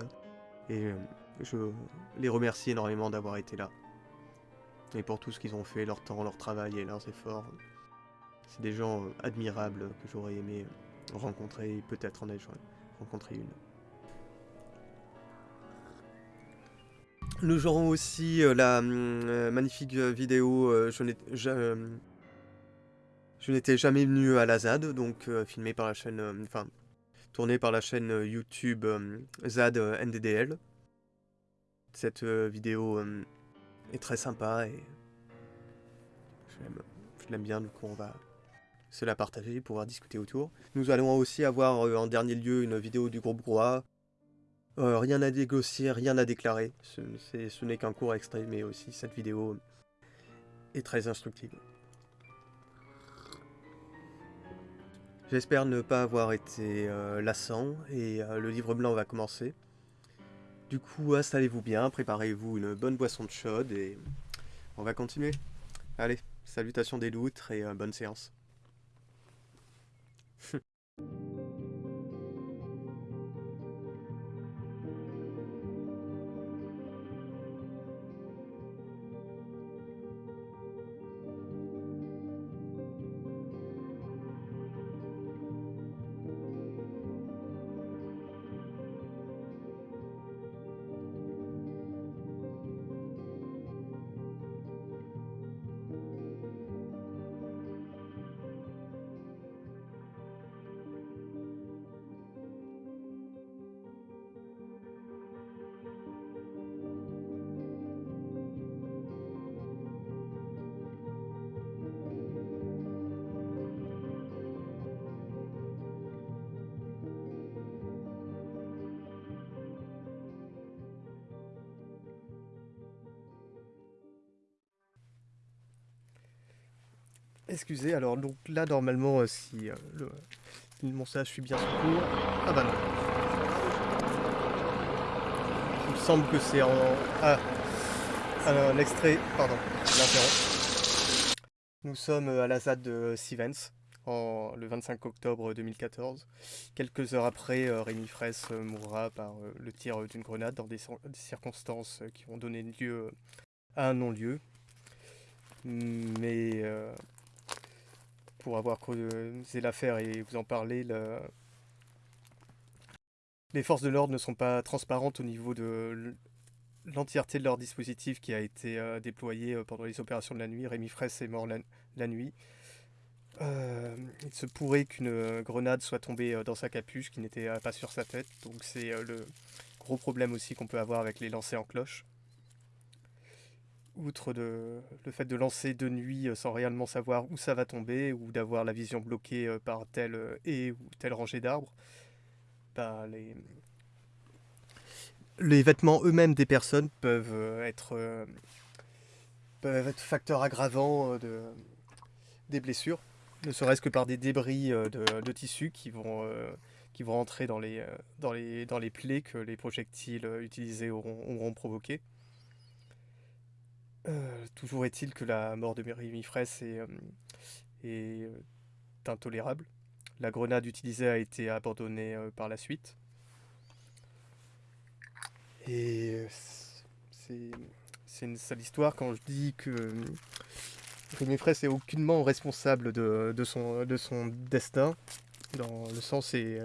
et je les remercie énormément d'avoir été là. Et pour tout ce qu'ils ont fait, leur temps, leur travail et leurs efforts. C'est des gens admirables que j'aurais aimé rencontrer et peut-être en ai rencontré une. Nous aurons aussi euh, la euh, magnifique euh, vidéo Je n'étais jamais venu à la ZAD, donc filmée par la chaîne, enfin tournée par la chaîne YouTube ZAD NDDL. Cette vidéo est très sympa et je l'aime- bien, donc on va se la partager, pouvoir discuter autour. Nous allons aussi avoir en dernier lieu une vidéo du groupe Groix. Euh, rien à négocier, rien à déclarer. Ce, n'est qu'un court extrait, mais aussi cette vidéo est très instructive. J'espère ne pas avoir été euh, lassant et euh, le livre blanc va commencer. Du coup, installez-vous bien, préparez-vous une bonne boisson de chaude et on va continuer. Allez, salutations des loutres et bonne séance. Alors donc là normalement euh, si euh, le, si le montage suit bien son cours... Ah bah non. Il me semble que c'est en... Ah, un extrait, pardon, je l'interromps. Nous sommes euh, à la ZAD de Sivens, en, le 25 octobre 2014. Quelques heures après, Rémi Fraisse mourra par le tir d'une grenade dans des, cir- des circonstances qui ont donné lieu à un non-lieu. Mais pour avoir creusé l'affaire et vous en parler, le- les forces de l'ordre ne sont pas transparentes au niveau de l'entièreté de leur dispositif qui a été euh, déployé euh, pendant les opérations de la nuit. Rémi Fraisse est mort la, nuit. Euh, il se pourrait qu'une grenade soit tombée dans sa capuche qui n'était pas sur sa tête. Donc c'est le gros problème aussi qu'on peut avoir avec les lancers en cloche. Outre le fait de lancer de nuit euh, sans réellement savoir où ça va tomber ou d'avoir la vision bloquée euh, par telle euh, haie ou telle rangée d'arbres, bah, les... vêtements eux-mêmes des personnes peuvent être, facteurs aggravants de, des blessures, ne serait-ce que par des débris de, tissus qui vont, entrer dans les, plaies que les projectiles utilisés auront, auront provoquées. Euh, toujours est-il que la mort de Rémi Fraisse est, euh, euh, intolérable. La grenade utilisée a été abandonnée par la suite. Et c'est une sale histoire quand je dis que Rémi Fraisse est aucunement responsable de, son, de son destin. Dans le sens, et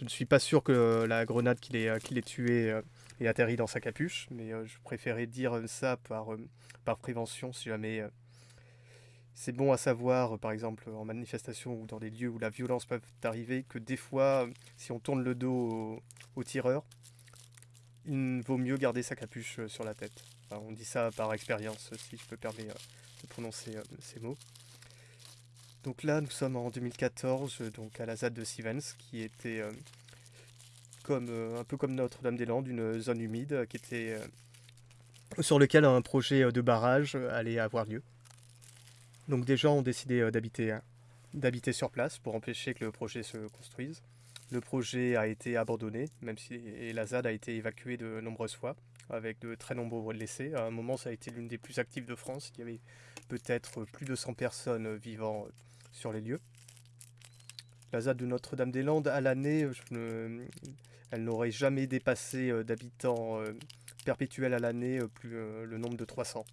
je ne suis pas sûr que la grenade qui l'ait qui l'ait tué euh, ait atterri dans sa capuche, mais euh, je préférais dire ça par, euh, par prévention si jamais euh, c'est bon à savoir, euh, par exemple en manifestation ou dans des lieux où la violence peut arriver, que des fois, euh, si on tourne le dos au, tireur, il vaut mieux garder sa capuche euh, sur la tête. On dit ça par expérience, si je peux permettre euh, de prononcer euh, ces mots. Donc là, nous sommes en 2014, euh, donc à la ZAD de Sivens, qui était euh, euh, un peu comme Notre-Dame-des-Landes, une zone humide euh, sur lequel un projet euh, de barrage allait avoir lieu. Donc des gens ont décidé d'habiter hein, d'habiter sur place pour empêcher que le projet se construise. Le projet a été abandonné, même si et la ZAD a été évacuée de nombreuses fois, avec de très nombreux blessés. À un moment, ça a été l'une des plus actives de France. Il y avait peut-être plus de 100 personnes vivant sur les lieux. La ZAD de Notre-Dame-des-Landes, à l'année, je ne- elle n'aurait jamais dépassé euh, d'habitants euh, perpétuels à l'année euh, plus le nombre de 300.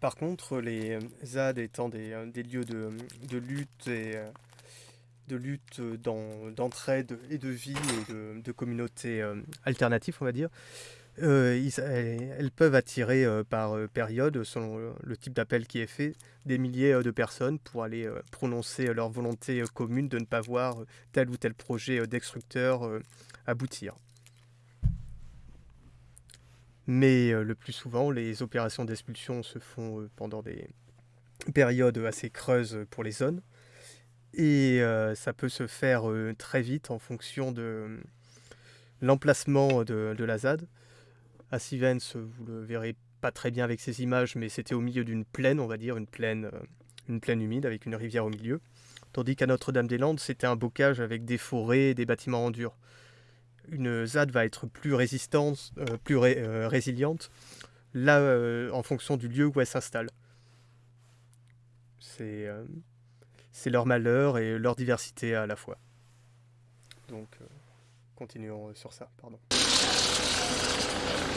Par contre, les ZAD étant des, lieux de, lutte et de lutte d'entraide et de vie et de, communautés alternatives, on va dire, euh, elles, peuvent attirer euh, par euh, période, selon le type d'appel qui est fait, des milliers de personnes pour aller prononcer leur volonté commune de ne pas voir tel ou tel projet destructeur aboutir. Mais le plus souvent, les opérations d'expulsion se font pendant des périodes assez creuses pour les zones. Et ça peut se faire très vite en fonction de l'emplacement de la ZAD. À Sivens, vous le verrez pas très bien avec ces images, mais c'était au milieu d'une plaine, on va dire, une plaine, euh, une plaine humide avec une rivière au milieu. Tandis qu'à Notre-Dame-des-Landes, c'était un bocage avec des forêts et des bâtiments en dur. Une ZAD va être plus résistante, euh, plus euh, résiliente, là, en fonction du lieu où elle s'installe. C'est leur malheur et leur diversité à la fois. Donc, continuons sur ça, pardon.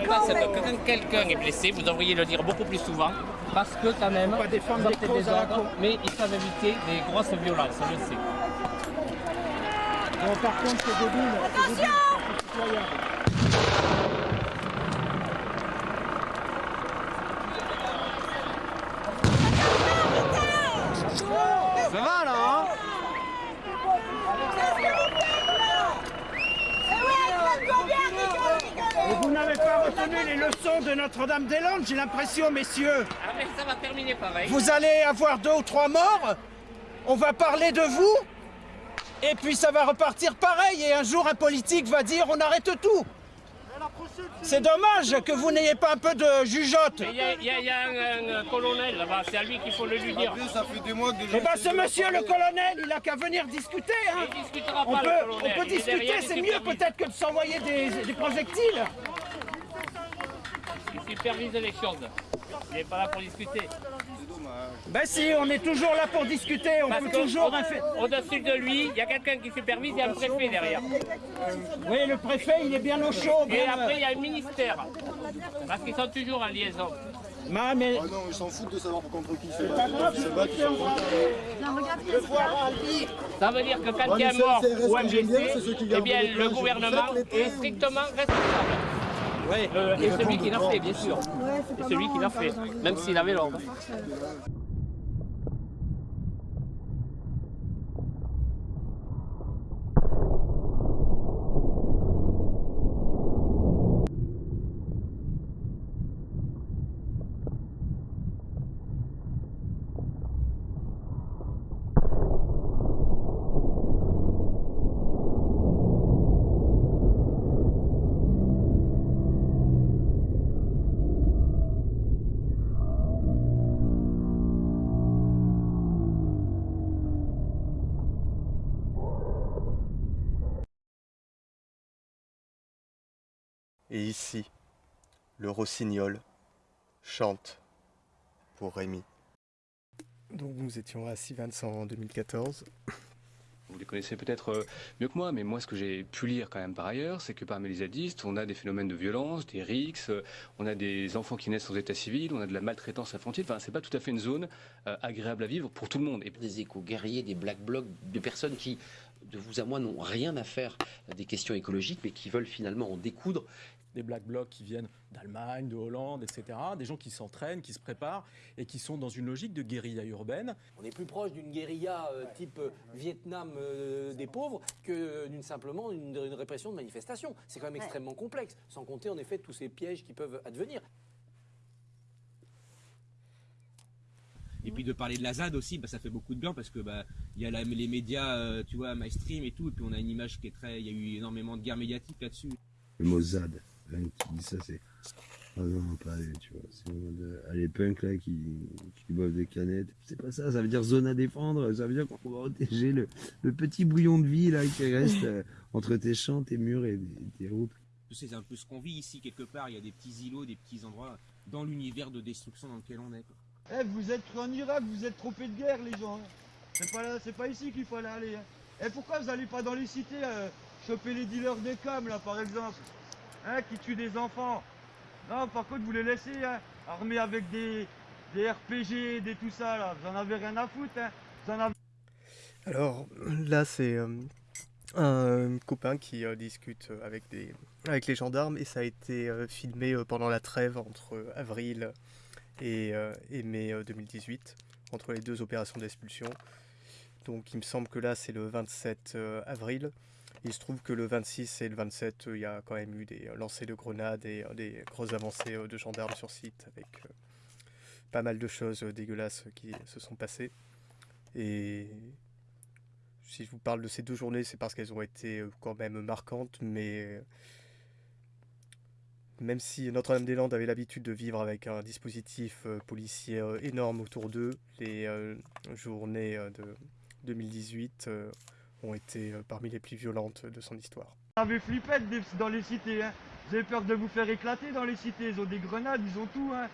que quand quelqu'un est blessé, vous devriez le dire beaucoup plus souvent, parce que quand même, va défendre causes des à la ordres, con. mais ils savent éviter des grosses violences, je le sais. Bon, par contre, c'est débile. c'est débile, c'est citoyen. Ça va là, hein de Notre-Dame-des-Landes, j'ai l'impression, messieurs. Ah, mais ça va terminer pareil. Vous allez avoir deux ou trois morts, on va parler de vous, et puis ça va repartir pareil, et un jour un politique va dire on arrête tout. C'est dommage que vous n'ayez pas un peu de jugeote. Il y a, il y a- il y a un, un colonel là-bas, c'est à lui qu'il faut le lui dire. Ça fait des mois que Eh ben ce monsieur le colonel, il a qu'à venir discuter. Hein. Il discutera On pas, peut, le on colonel. peut Il est derrière, discuter, c'est mieux peut-être que de s'envoyer des, des projectiles. Il supervise les choses. Il n'est pas là pour discuter. Ben si, on est toujours là pour discuter, on Parce peut toujours... Au-dessus de lui, il y a quelqu'un qui supervise, il y a un préfet derrière. Oui, le préfet, il est bien au chaud. Et bien, après, il y a un ministère. Parce qu'ils sont toujours en liaison. Ma, mais... Ah non, ils s'en foutent de savoir contre qui se pas battent. foutent. Ça veut dire que quand il y a mort ou un blessé, eh bien le gouvernement est strictement responsable. Euh, et celui qui l'a fait, bien sûr. Et celui qui l'a fait, même s'il avait l'ordre. Et ici, le rossignol chante pour Rémi. Donc nous étions à 6 Vincent en 2014. Vous les connaissez peut-être euh, mieux que moi, mais moi, ce que j'ai pu lire quand même par ailleurs, c'est que parmi les zadistes, on a des phénomènes de violence, des rixes, euh, on a des enfants qui naissent sans état civil, on a de la maltraitance infantile. Enfin, c'est pas tout à fait une zone euh, agréable à vivre pour tout le monde. Et Des éco-guerriers, des black blocs, de personnes qui, de vous à moi, n'ont rien à faire des questions écologiques, mais qui veulent finalement en découdre. Des black blocs qui viennent d'Allemagne, de Hollande, etc. Des gens qui s'entraînent, qui se préparent et qui sont dans une logique de guérilla urbaine. On est plus proche d'une guérilla euh, type euh, Vietnam euh, des pauvres que d'une simplement une, une répression de manifestation. C'est quand même extrêmement complexe, sans compter en effet tous ces pièges qui peuvent advenir. Et puis de parler de la ZAD aussi, bah, ça fait beaucoup de bien parce que bah, il y a la- les médias, euh, tu vois, MyStream et tout, et puis on a une image qui est très, il y a eu énormément de guerre médiatique là-dessus. Le mot ZAD, tu dis ça, c'est. Ah non, pas aller, tu vois. C'est euh, ah, les punks là qui, qui boivent des canettes. C'est pas ça, ça veut dire zone à défendre. Ça veut dire qu'on va protéger le, le petit bouillon de vie là qui reste euh, entre tes champs, tes murs et tes routes. Tu sais, c'est un peu ce qu'on vit ici quelque part. Il y a des petits îlots, des petits endroits dans l'univers de destruction dans lequel on est. quoi. Eh, vous êtes en Irak, vous êtes trompés de guerre, les gens. hein. C'est pas, là- c'est pas ici qu'il fallait aller. Hein. Eh, pourquoi vous allez pas dans les cités euh, choper les dealers de cam, là, par exemple? Hein, qui tuent des enfants Non, par contre, vous les laissez, hein, armés avec des, des RPG, des tout ça, là. Vous en avez rien à foutre, hein. Vous en avez... Alors là, c'est euh, un copain qui euh, discute avec, des, avec les gendarmes et ça a été euh, filmé pendant la trêve entre avril et, et mai euh, 2018, entre les deux opérations d'expulsion. Donc il me semble que là, c'est le 27 euh, avril. Il se trouve que le 26 et le 27, euh, il y a quand même eu des euh, lancers de grenades et euh, des grosses avancées de gendarmes sur site avec pas mal de choses dégueulasses qui se sont passées. Et si je vous parle de ces deux journées, c'est parce qu'elles ont été quand même marquantes, mais même si Notre-Dame-des-Landes avait l'habitude de vivre avec un dispositif policier énorme autour d'eux, les journées de 2018 euh, ont été euh, parmi les plus violentes de son histoire. Vous avez des- dans les cités, hein. Vous avez peur de vous faire éclater dans les cités. Ils ont des grenades, ils ont tout, hein.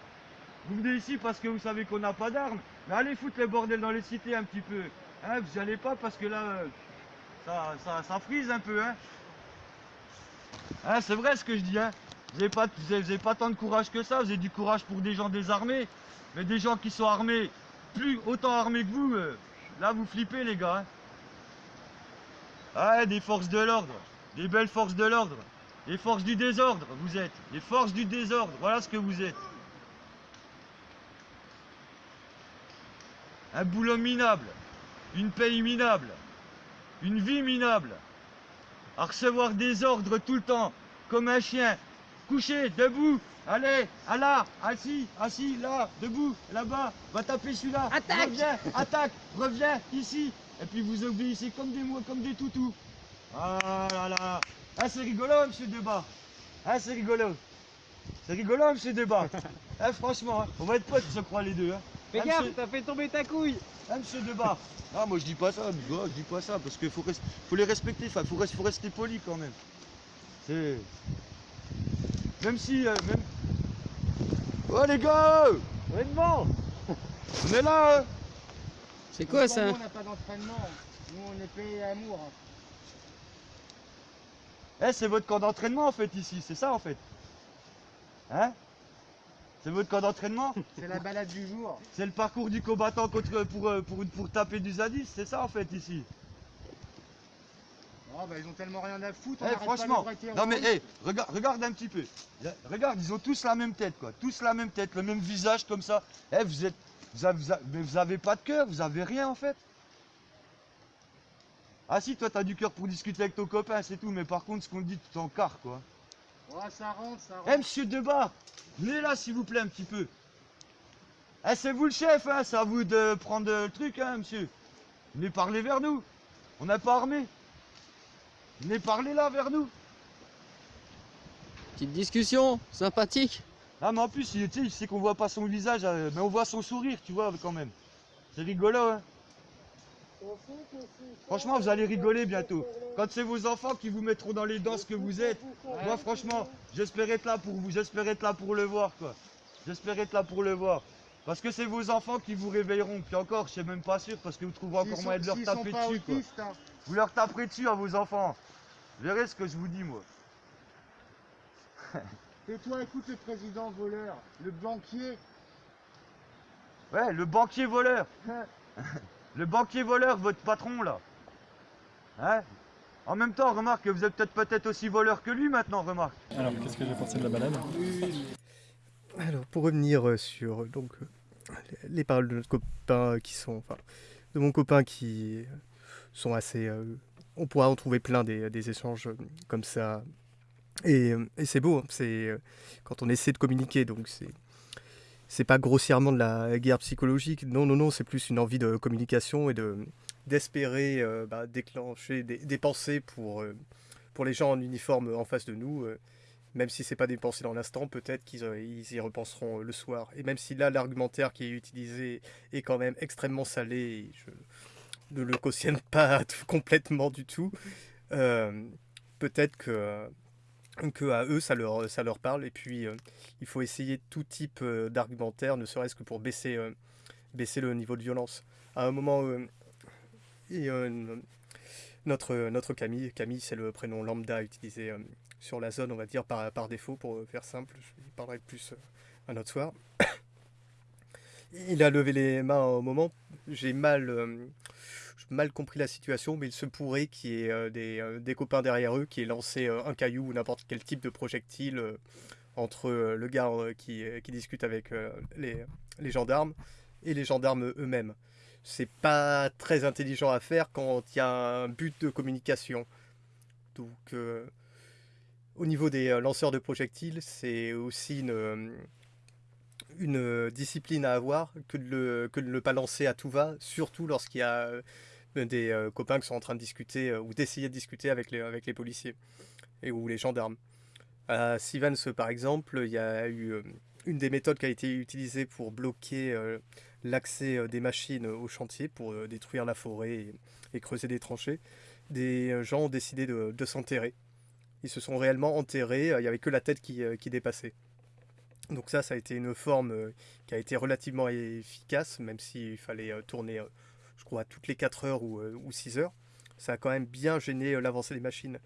Vous venez ici parce que vous savez qu'on n'a pas d'armes. Mais allez foutre les bordels dans les cités un petit peu. Hein, vous y allez pas parce que là, euh, ça, ça, ça frise un peu, hein. C'est vrai ce que je dis, hein. Vous avez, pas, vous, avez, pas tant de courage que ça. Vous avez du courage pour des gens désarmés. Mais des gens qui sont armés, plus autant armés que vous, euh, là vous flippez les gars. Ah, des forces de l'ordre, des belles forces de l'ordre, les forces du désordre, vous êtes, les forces du désordre, voilà ce que vous êtes. Un boulot minable, une paye minable, une vie minable, à recevoir des ordres tout le temps, comme un chien, couché, debout. Allez, à là, assis, assis, là, debout, là-bas. Va taper celui-là. Attaque. Reviens, attaque, reviens, ici. Et puis vous obéissez comme des comme des toutous. Ah là là. Ah, c'est rigolo, monsieur Debat. Ah, c'est rigolo. C'est rigolo, monsieur Debat. Eh, franchement, hein, on va être potes, je crois, les deux. Hein. Fais Ah, gaffe, monsieur- t'as fait tomber ta couille. ah, monsieur Debat. Ah, moi je dis pas ça, je dis pas ça, parce qu'il faut, res- faut les respecter, enfin, faut, res- faut rester poli quand même. C'est. Même si. euh, même... Oh les gars On est devant On est là hein C'est quoi ça On n'a pas d'entraînement. Nous, on est payé à amour. Eh, c'est votre camp d'entraînement en fait ici, c'est ça en fait Hein C'est votre camp d'entraînement C'est la balade du jour. C'est le parcours du combattant contre, pour, euh, pour, pour taper du zadis, c'est ça en fait ici Oh, bah, ils ont tellement rien à foutre. Eh, on arrête pas franchement, non mais Roland. eh, regarde, regarde un petit peu. Là, Regarde, ils ont tous la même tête quoi, tous la même tête, le même visage comme ça. Eh, vous êtes, vous avez, vous avez- mais vous avez pas de cœur, vous avez rien en fait. Ah si, toi t'as du cœur pour discuter avec ton copain, c'est tout. Mais par contre, ce qu'on te dit, tu t'en carres quoi. Ouais, ça rentre, ça rentre. Eh monsieur Debat, venez là s'il vous plaît un petit peu. Eh c'est vous le chef, hein, c'est à vous de prendre le truc, hein monsieur. Venez parler vers nous. On n'a pas armé. Venez parler là vers nous. Petite discussion, sympathique. Ah mais en plus, il, tu sais, il sait qu'on voit pas son visage, euh, mais on voit son sourire, tu vois, quand même. C'est rigolo, hein. Franchement, vous allez rigoler bientôt. Quand c'est vos enfants qui vous mettront dans les dents ce que vous êtes. Moi, franchement, j'espère être là pour vous, j'espère être là pour le voir, quoi. J'espère être là pour le voir. Parce que c'est vos enfants qui vous réveilleront. Puis encore, je suis même pas sûr, parce que vous trouverez encore moyen de leur taper dessus, quoi. hein. Vous leur taperez dessus à vos enfants. Vous verrez ce que je vous dis, moi. Et toi, écoute le président voleur, le banquier. Ouais, le banquier voleur. le banquier voleur, votre patron là. Hein En même temps, remarque que vous êtes peut-être peut-être aussi voleur que lui maintenant, remarque. Alors, qu'est-ce que j'ai pensé de la balade Alors, pour revenir euh, sur euh, donc, euh, les- les paroles de notre copain qui sont. Enfin, de mon copain qui sont assez. euh, on pourra en trouver plein des, des échanges comme ça. Et, euh, et c'est beau, hein, c'est euh, quand on essaie de communiquer, donc c'est. C'est pas grossièrement de la guerre psychologique, non, non, non, c'est plus une envie de communication et de d'espérer euh, bah, déclencher des, pensées pour, pour les gens en uniforme en face de nous. même si c'est pas des pensées dans l'instant, peut-être qu'ils ils y repenseront le soir. Et même si là, l'argumentaire qui est utilisé est quand même extrêmement salé, je ne le cautionne pas complètement du tout, peut-être que, que à eux, ça leur, ça leur parle. Et puis, euh, il faut essayer tout type euh, d'argumentaire, ne serait-ce que pour baisser, euh, baisser le niveau de violence. À un moment, notre, notre Camille, Camille c'est le prénom lambda utilisé sur la zone, on va dire, par, par défaut, pour faire simple. Je parlerai plus un autre soir. Il a levé les mains au moment. J'ai mal, mal compris la situation, mais il se pourrait qu'il y ait euh, des, euh, des copains derrière eux qui aient lancé euh, un caillou ou n'importe quel type de projectile entre le gars qui, qui discute avec les, les gendarmes et les gendarmes eux-mêmes. C'est pas très intelligent à faire quand il y a un but de communication. Donc, au niveau des lanceurs de projectiles, c'est aussi une, une euh, discipline à avoir que de, le, que de ne pas lancer à tout va, surtout lorsqu'il y a euh, des euh, copains qui sont en train de discuter ou d'essayer de discuter avec les, avec les policiers et, ou les gendarmes. À Sivans, par exemple, il y a eu une des méthodes qui a été utilisée pour bloquer l'accès des machines au chantier, pour détruire la forêt et, creuser des tranchées. Des gens ont décidé de, de s'enterrer. Ils se sont réellement enterrés, il n'y avait que la tête qui, qui dépassait. Donc ça, ça a été une forme euh, qui a été relativement efficace, même s'il fallait euh, tourner, euh, je crois, toutes les 4 heures ou, euh, ou 6 heures. Ça a quand même bien gêné l'avancée des machines.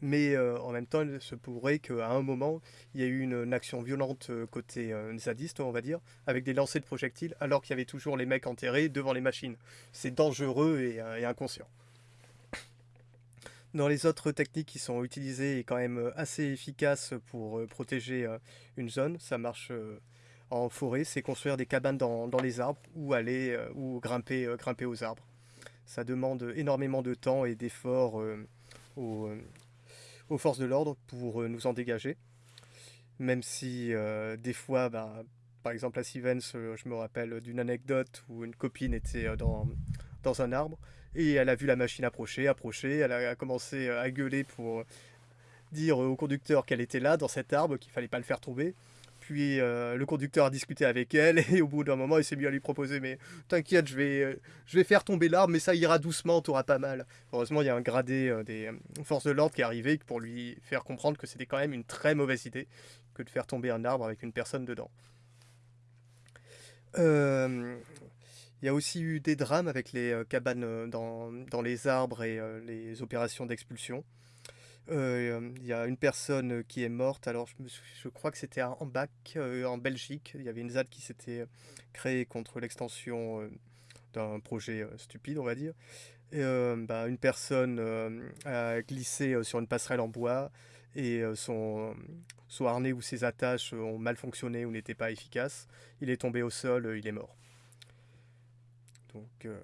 Mais en même temps, il se pourrait qu'à un moment, il y ait eu une, action violente côté zadiste, on va dire, avec des lancers de projectiles, alors qu'il y avait toujours les mecs enterrés devant les machines. C'est dangereux et, et inconscient. Dans les autres techniques qui sont utilisées et quand même euh, assez efficaces pour euh, protéger euh, une zone, ça marche en forêt, c'est construire des cabanes dans, les arbres ou aller ou grimper, grimper aux arbres. Ça demande énormément de temps et d'efforts aux, forces de l'ordre pour nous en dégager. Même si des fois, bah, par exemple à Stevens, euh, je me rappelle d'une anecdote où une copine était dans, dans un arbre et elle a vu la machine approcher, approcher, elle a commencé à gueuler pour dire au conducteur qu'elle était là, dans cet arbre, qu'il fallait pas le faire tomber. Puis euh, le conducteur a discuté avec elle et au bout d'un moment, il s'est mis à lui proposer Mais t'inquiète, je vais, euh, je vais faire tomber l'arbre, mais ça ira doucement, t'auras pas mal. Heureusement, il y a un gradé euh, des euh, forces de l'ordre qui est arrivé pour lui faire comprendre que c'était quand même une très mauvaise idée que de faire tomber un arbre avec une personne dedans. Il y a aussi eu des drames avec les euh, cabanes euh, dans, dans les arbres et euh, les opérations d'expulsion. Il y a une personne qui est morte, alors je, crois que c'était Ambach, euh, en Belgique. Il y avait une ZAD qui s'était créée contre l'extension d'un projet stupide, on va dire. Et, bah, une personne a glissé sur une passerelle en bois et son, son harnais ou ses attaches ont mal fonctionné ou n'étaient pas efficaces. Il est tombé au sol, il est mort. Donc euh,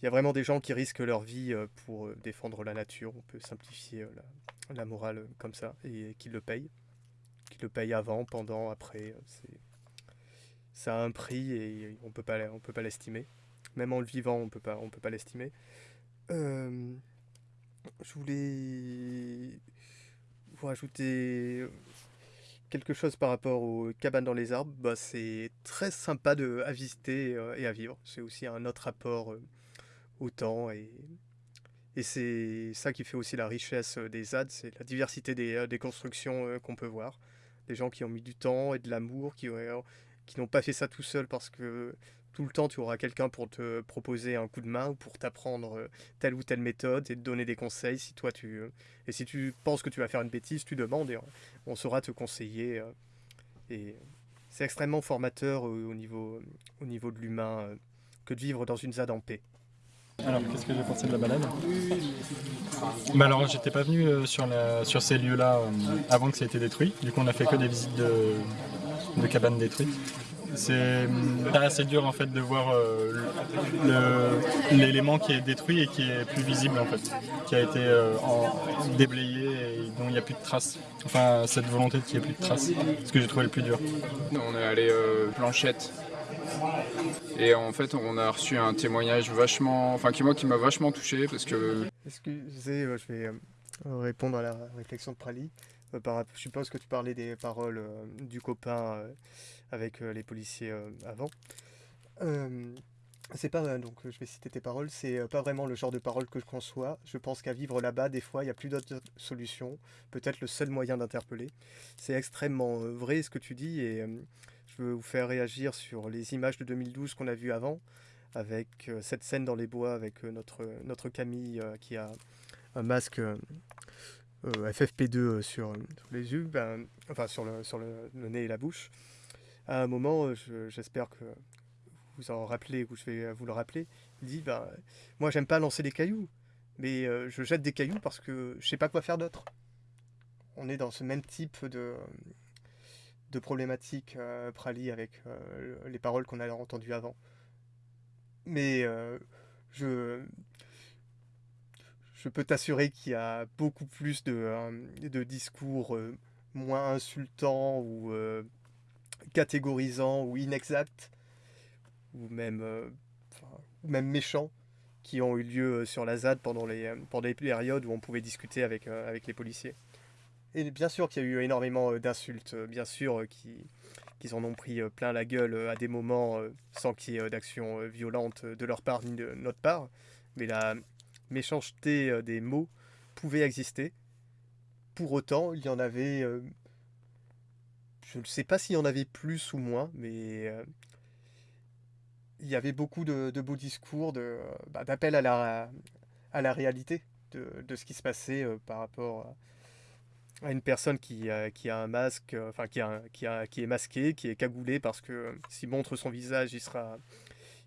il y a vraiment des gens qui risquent leur vie euh, pour euh, défendre la nature. On peut simplifier la, morale comme ça et qui le payent. Qui le payent avant, pendant, après. ça a un prix et on peut pas, on peut pas l'estimer. Même en le vivant, on peut pas, on peut pas l'estimer. Je voulais vous rajouter quelque chose par rapport aux cabanes dans les arbres. Bah, c'est très sympa de, visiter euh, et à vivre. C'est aussi un autre rapport euh, au temps et, c'est ça qui fait aussi la richesse euh, des ZAD, c'est la diversité des, constructions qu'on peut voir. Des gens qui ont mis du temps et de l'amour, qui, qui n'ont pas fait ça tout seul parce que tout le temps tu auras quelqu'un pour te proposer un coup de main ou pour t'apprendre euh, telle ou telle méthode et te donner des conseils si toi tu euh, et si tu penses que tu vas faire une bêtise tu demandes et on- saura te conseiller euh, et c'est extrêmement formateur au niveau au niveau de l'humain que de vivre dans une ZAD en paix. Alors, qu'est-ce que j'ai pensé de la balade? Bah Alors, j'étais pas venu sur, sur ces lieux-là avant que ça ait été détruit. Du coup, on a fait que des visites de, de cabanes détruites. C'est hum, assez dur en fait de voir euh, l'élément qui est détruit et qui est plus visible en fait, qui a été euh, en- déblayé et dont il n'y a plus de traces. Enfin, cette volonté qu'il n'y ait plus de traces, ce que j'ai trouvé le plus dur. On est allé euh, planchette. Et en fait, on a reçu un témoignage vachement, enfin qui moi qui m'a vachement touché parce que Excusez, euh, je vais euh, répondre à la réflexion de Prali. Euh, je suppose que tu parlais des paroles euh, du copain euh, avec euh, les policiers euh, avant. Euh, c'est pas donc je vais citer tes paroles, c'est pas vraiment le genre de paroles que je conçois. Je pense qu'à vivre là-bas, des fois, il n'y a plus d'autres solutions. Peut-être le seul moyen d'interpeller. C'est extrêmement vrai ce que tu dis et je veux vous faire réagir sur les images de 2012 qu'on a vues avant, avec cette scène dans les bois avec notre, notre Camille qui a un masque euh, euh, FFP2 euh, sur, les yeux, ben, enfin sur, le, sur le nez et la bouche. À un moment, euh, je- j'espère que vous en rappelez ou je vais vous le rappeler, il dit ben, Moi, j'aime pas lancer des cailloux, mais euh, je jette des cailloux parce que je sais pas quoi faire d'autre. On est dans ce même type de, de problématique, euh, Prali, avec les paroles qu'on a entendues avant. Mais je, je peux t'assurer qu'il y a beaucoup plus de, de discours moins insultants ou catégorisants ou inexacts, ou même, euh, même méchants, qui ont eu lieu euh, sur la ZAD pendant les, euh, pendant les périodes où on pouvait discuter avec, avec les policiers. Et bien sûr qu'il y a eu énormément d'insultes, bien sûr qui, qu'ils en ont pris plein la gueule à des moments sans qu'il y ait d'action violente de leur part ni de notre part. Mais la méchanceté des mots pouvait exister. Pour autant, il y en avait... euh, je ne sais pas s'il y en avait plus ou moins, mais euh, il y avait beaucoup de, beaux discours, bah, d'appel à la, à la réalité de, de ce qui se passait euh, par rapport à une personne qui, a- qui a un masque, euh, enfin qui, a, qui, a, qui est masqué, qui est cagoulé parce que euh, s'il montre son visage, il sera,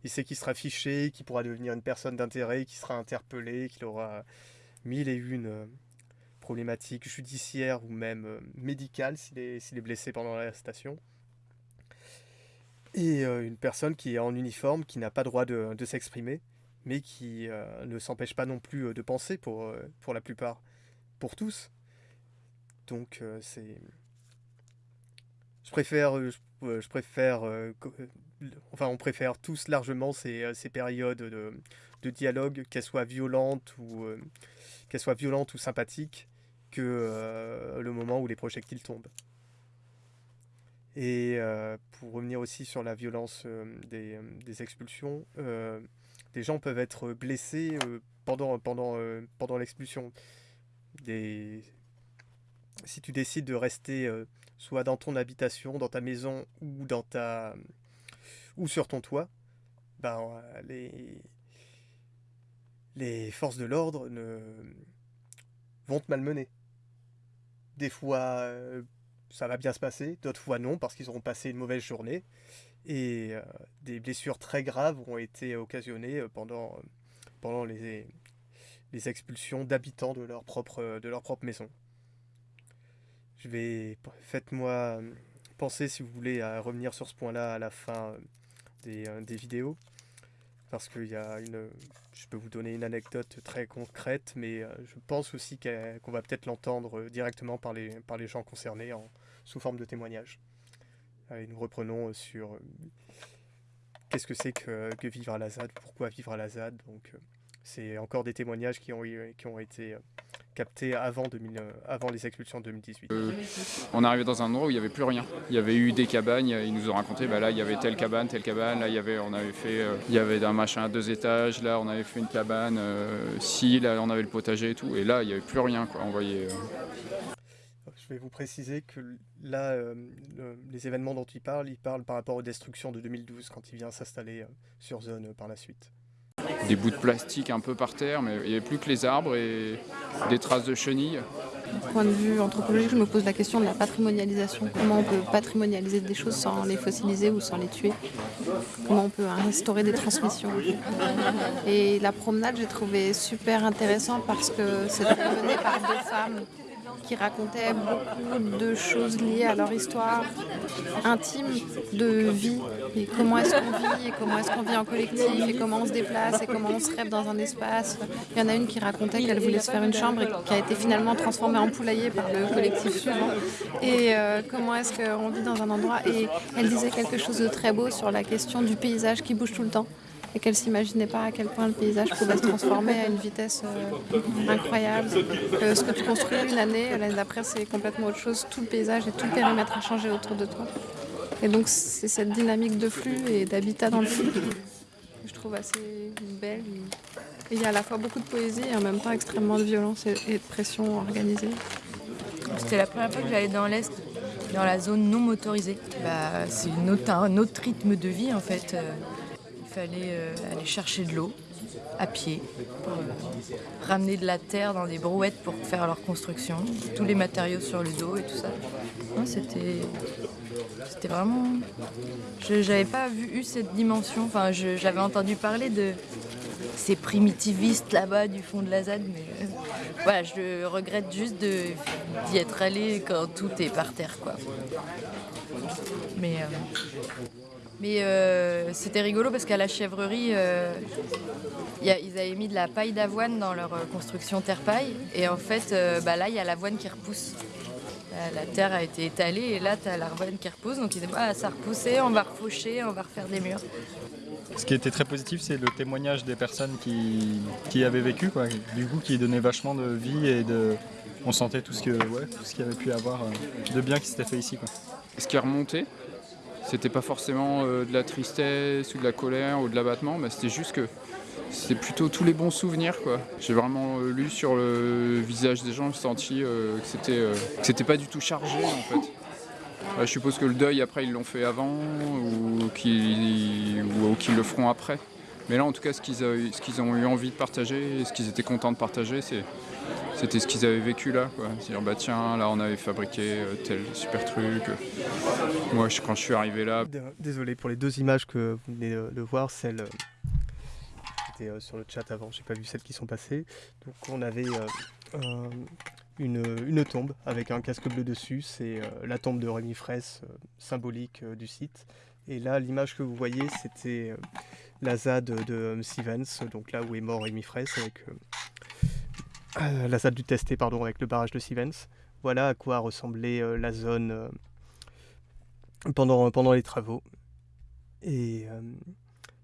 il sait qu'il sera fiché, qu'il pourra devenir une personne d'intérêt, qu'il sera interpellé, qu'il aura mille et une euh, problématiques judiciaires ou même euh, médicales s'il est, blessé pendant l'arrestation. Et euh, une personne qui est en uniforme, qui n'a pas droit de, s'exprimer, mais qui euh, ne s'empêche pas non plus de penser pour, pour la plupart, pour tous. Donc c'est je préfère, je, préfère, enfin, on préfère tous largement ces, ces périodes de, de dialogue, qu'elles soient violentes ou euh, qu'elles soient violentes ou sympathiques, que euh, le moment où les projectiles tombent. Et euh, pour revenir aussi sur la violence euh, des, expulsions, des gens peuvent être blessés pendant, l'expulsion. Si tu décides de rester soit dans ton habitation, dans ta maison ou dans ta sur ton toit, ben, les... les forces de l'ordre ne... vont te malmener. Des fois, euh, ça va bien se passer, d'autres fois non, parce qu'ils auront passé une mauvaise journée. Et euh, des blessures très graves ont été occasionnées euh, pendant, pendant les, les expulsions d'habitants de leur propre, de leur propre maison. Je vais, faites-moi penser si vous voulez à revenir sur ce point-là à la fin des, des vidéos, parce qu'il y a une, je peux vous donner une anecdote très concrète, mais euh, je pense aussi qu'on va peut-être l'entendre euh, directement par les, par les gens concernés en, sous forme de témoignage. Nous reprenons euh, sur qu'est-ce que c'est que, que vivre à la ZAD, pourquoi vivre à la ZAD. Donc, c'est encore des témoignages qui ont été captés avant, 2000, euh, avant les expulsions de 2018. Euh, on est arrivé dans un endroit où il n'y avait plus rien. Il y avait eu des cabanes, ils nous ont raconté, bah là il y avait telle cabane, telle cabane, là il y avait, on avait fait, euh, il y avait un machin à deux étages, là on avait fait une cabane, euh, si, là on avait le potager et tout, et là il n'y avait plus rien quoi, on voyait. euh, Je vais vous préciser que là, le- les événements dont il parle, il parle par rapport aux destructions de 2012 quand il vient s'installer sur zone par la suite. Des bouts de plastique un peu par terre, mais il n'y avait plus que les arbres et des traces de chenilles. Du point de vue anthropologique, je me pose la question de la patrimonialisation. Comment on peut patrimonialiser des choses sans les fossiliser ou sans les tuer? Comment on peut instaurer des transmissions? Et la promenade, j'ai trouvé super intéressant parce que c'était mené par deux femmes qui racontaient beaucoup de choses liées à leur histoire intime de vie et comment est-ce qu'on vit et comment est-ce qu'on vit en collectif et comment on se déplace et comment on se rêve dans un espace. Il y en a une qui racontait qu'elle voulait se faire une chambre et qui a été finalement transformée en poulailler par le collectif suivant. Et euh, comment est-ce qu'on vit dans un endroit? Et elle disait quelque chose de très beau sur la question du paysage qui bouge tout le temps et qu'elle s'imaginait pas à quel point le paysage pouvait se transformer à une vitesse euh, incroyable. Que ce que tu construis une année, l'année d'après c'est complètement autre chose. Tout le paysage et tout le périmètre a changé autour de toi. Et donc c'est cette dynamique de flux et d'habitat dans le flux que je trouve assez belle. Il y a à la fois beaucoup de poésie et en même temps extrêmement de violence et, de pression organisée. C'était la première fois que j'allais dans l'Est, dans la zone non motorisée. Bah, c'est un autre rythme de vie en fait. Euh, aller chercher de l'eau à pied, pour, euh, ramener de la terre dans des brouettes pour faire leur construction, tous les matériaux sur le dos et tout ça. C'était c'était vraiment. Je n'avais pas vu, eu cette dimension. Enfin, j'avais entendu parler de ces primitivistes là-bas du fond de la ZAD, mais euh, voilà, je regrette juste d'y être allé quand tout est par terre, quoi. Mais, mais euh, c'était rigolo parce qu'à la chèvrerie, euh, il y a- ils avaient mis de la paille d'avoine dans leur euh, construction terre-paille, et en fait, euh, bah, là, il y a l'avoine qui repousse. La, la terre a été étalée et là, tu as l'avoine qui repousse. Donc ils disaient, ah, ça a repoussé, on va refaucher, on va refaire des murs. Ce qui était très positif, c'est le témoignage des personnes qui, qui avaient vécu, quoi. du coup, qui donnait vachement de vie et de. On sentait tout ce que, ouais, tout ce qu'il y avait pu avoir de bien qui s'était fait ici. Quoi. Ce qui est remonté, c'était pas forcément euh, de la tristesse ou de la colère ou de l'abattement, mais c'était juste que c'était plutôt tous les bons souvenirs. quoi. J'ai vraiment euh, lu sur le visage des gens, senti euh, que c'était pas du tout chargé en fait. Je suppose que le deuil après ils l'ont fait avant ou qu'ils le feront après. Mais là en tout cas ce qu'ils ont eu envie de partager ce qu'ils étaient contents de partager c'est c'était ce qu'ils avaient vécu là. quoi. C'est-à-dire bah tiens là on avait fabriqué euh, tel super truc. Moi je- quand je suis arrivé là Désolé pour les deux images que vous venez de, de voir, celles euh, qui étaient euh, sur le chat avant, j'ai pas vu celles qui sont passées. Donc on avait un- une, tombe avec un casque bleu dessus, c'est la tombe de Rémi Fraisse, symbolique du site. Et là, l'image que vous voyez, c'était la ZAD de euh, Stevens, donc là où est mort Rémi Fraisse, avec euh, la ZAD du Testé, pardon, avec le barrage de Stevens. Voilà à quoi ressemblait euh, la zone euh, pendant, les travaux. Et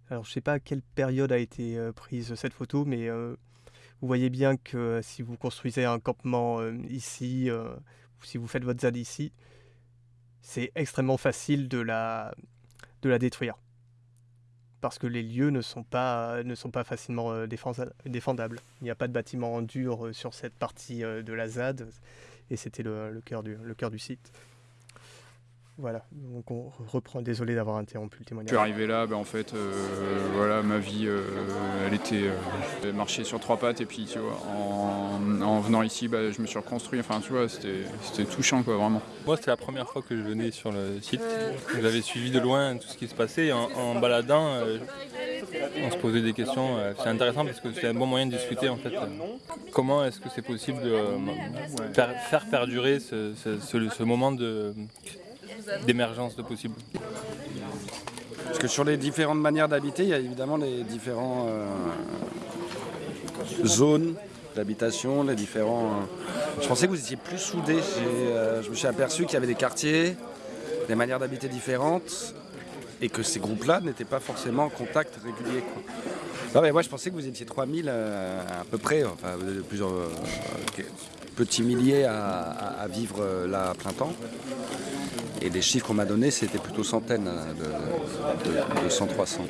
alors, je sais pas à quelle période a été prise cette photo, mais vous voyez bien que si vous construisez un campement ici, si vous faites votre ZAD ici, c'est extrêmement facile de la détruire. Parce que les lieux ne sont pas, facilement euh, défendables. Il n'y a pas de bâtiment en dur euh, sur cette partie euh, de la ZAD, et c'était le cœur du site. Voilà, donc on reprend, désolé d'avoir interrompu le Je témoignage. suis arrivé là, ben, en fait, euh, voilà, ma vie, euh, elle était euh, marcher sur trois pattes et puis tu vois, en, en venant ici, bah, je me suis reconstruit. Enfin, tu vois, c'était c'était touchant, quoi, vraiment. Moi, c'était la première fois que je venais sur le site. Donc, J'avais suivi de loin tout ce qui se passait. En, en baladant, euh, on se posait des questions. euh, C'est intéressant parce que c'est un bon moyen de discuter en fait. euh, Comment est-ce que c'est possible de euh, faire, faire perdurer ce, ce- ce- ce moment de- d'émergence de possible Parce que sur les différentes manières d'habiter, il y a évidemment les différentes zones d'habitation, les différents. euh, Je pensais que vous étiez plus soudés. Euh, je me suis aperçu qu'il y avait des quartiers, des manières d'habiter différentes, et que ces groupes-là n'étaient pas forcément en contact régulier. quoi. Non, mais moi, je pensais que vous étiez 3000 euh, à peu près, enfin, plusieurs euh, petits milliers à, à- vivre euh, là à plein temps. Et les chiffres qu'on m'a donnés, c'était plutôt centaines hein, de, de, de 100, 300.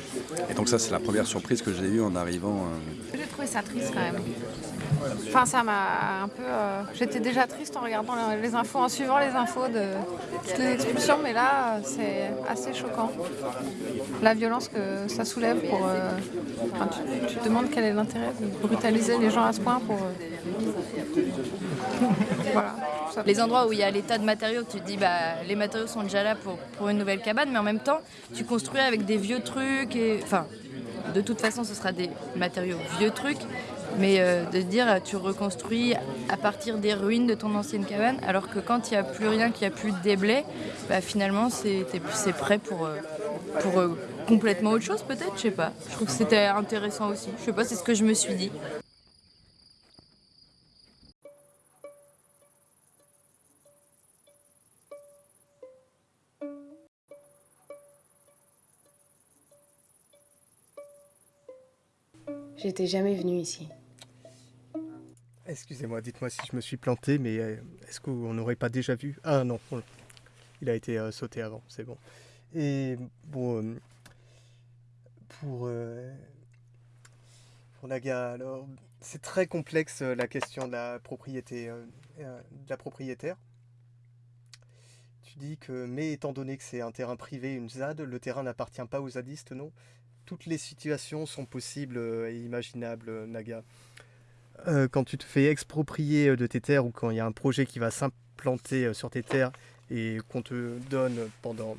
Et donc ça, c'est la première surprise que j'ai eue en arrivant. euh, J'ai trouvé ça triste quand même. Enfin, ça m'a un peu. euh, J'étais déjà triste en regardant les infos, en suivant les infos de toutes les expulsions, mais là, c'est assez choquant. La violence que ça soulève pour. euh, tu, te demandes quel est l'intérêt de brutaliser les gens à ce point pour. euh. Les endroits où il y a l'état de matériaux, tu te dis bah les matériaux sont déjà là pour, pour une nouvelle cabane, mais en même temps tu construis avec des vieux trucs et enfin de toute façon ce sera des matériaux vieux trucs, mais euh, de dire tu reconstruis à partir des ruines de ton ancienne cabane, alors que quand il n'y a plus rien, qu'il n'y a plus de déblais, bah, finalement c'est prêt pour euh, pour euh, complètement autre chose peut-être, je sais pas. Je trouve que c'était intéressant aussi. Je sais pas, c'est ce que je me suis dit. J'étais jamais venue ici. Excusez-moi, dites-moi si je me suis planté, mais euh, est-ce qu'on n'aurait pas déjà vu? Ah non, on- il a été euh, sauté avant, c'est bon. Et bon, euh, pour, pour Naga, alors, c'est très complexe la question de la propriété, de la propriétaire. Tu dis que, mais étant donné que c'est un terrain privé, une ZAD, le terrain n'appartient pas aux zadistes, non? Toutes les situations sont possibles et imaginables, Naga. Euh, quand tu te fais exproprier euh, de tes terres ou quand il y a un projet qui va s'implanter euh, sur tes terres et qu'on te donne pendant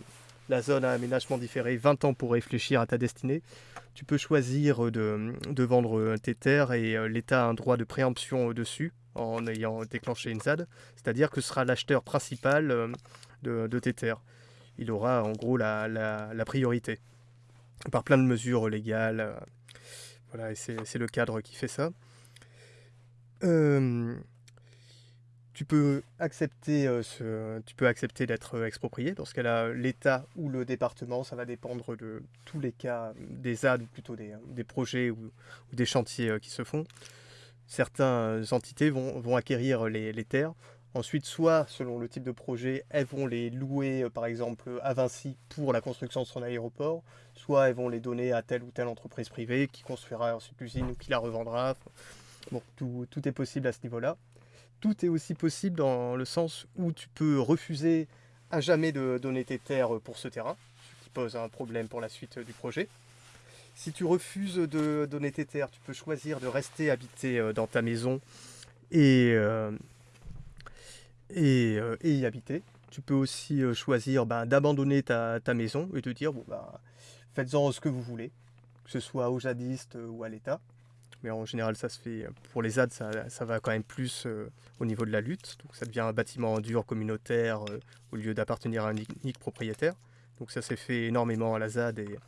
la zone à aménagement différé 20 ans pour réfléchir à ta destinée, tu peux choisir de, vendre tes terres et l'État a un droit de préemption au-dessus en ayant déclenché une ZAD, c'est-à-dire que sera l'acheteur principal de, tes terres. Il aura en gros la, la- priorité par plein de mesures légales. Voilà, et c'est le cadre qui fait ça. Euh, tu peux accepter, euh, tu peux accepter d'être euh, exproprié. Dans ce cas-là, l'État ou le département, ça va dépendre de tous les cas des ZAD ou plutôt des, projets ou, des chantiers qui se font. Certaines entités vont, acquérir les, terres. Ensuite, soit selon le type de projet, elles vont les louer, par exemple, à Vinci pour la construction de son aéroport, soit elles vont les donner à telle ou telle entreprise privée qui construira ensuite l'usine ou qui la revendra. Tout, est possible à ce niveau-là. Tout est aussi possible dans le sens où tu peux refuser à jamais de donner tes terres pour ce terrain, ce qui pose un problème pour la suite du projet. Si tu refuses de donner tes terres, tu peux choisir de rester habiter euh, dans ta maison et, euh, euh, et y habiter. Tu peux aussi choisir ben, d'abandonner ta, maison et de dire bon, bah, faites-en ce que vous voulez, que ce soit aux zadistes euh, ou à l'État. Mais en général, ça se fait pour les ZAD, ça, ça va quand même plus euh, au niveau de la lutte. Donc ça devient un bâtiment dur communautaire euh, au lieu d'appartenir à un unique propriétaire. Donc ça s'est fait énormément à la ZAD et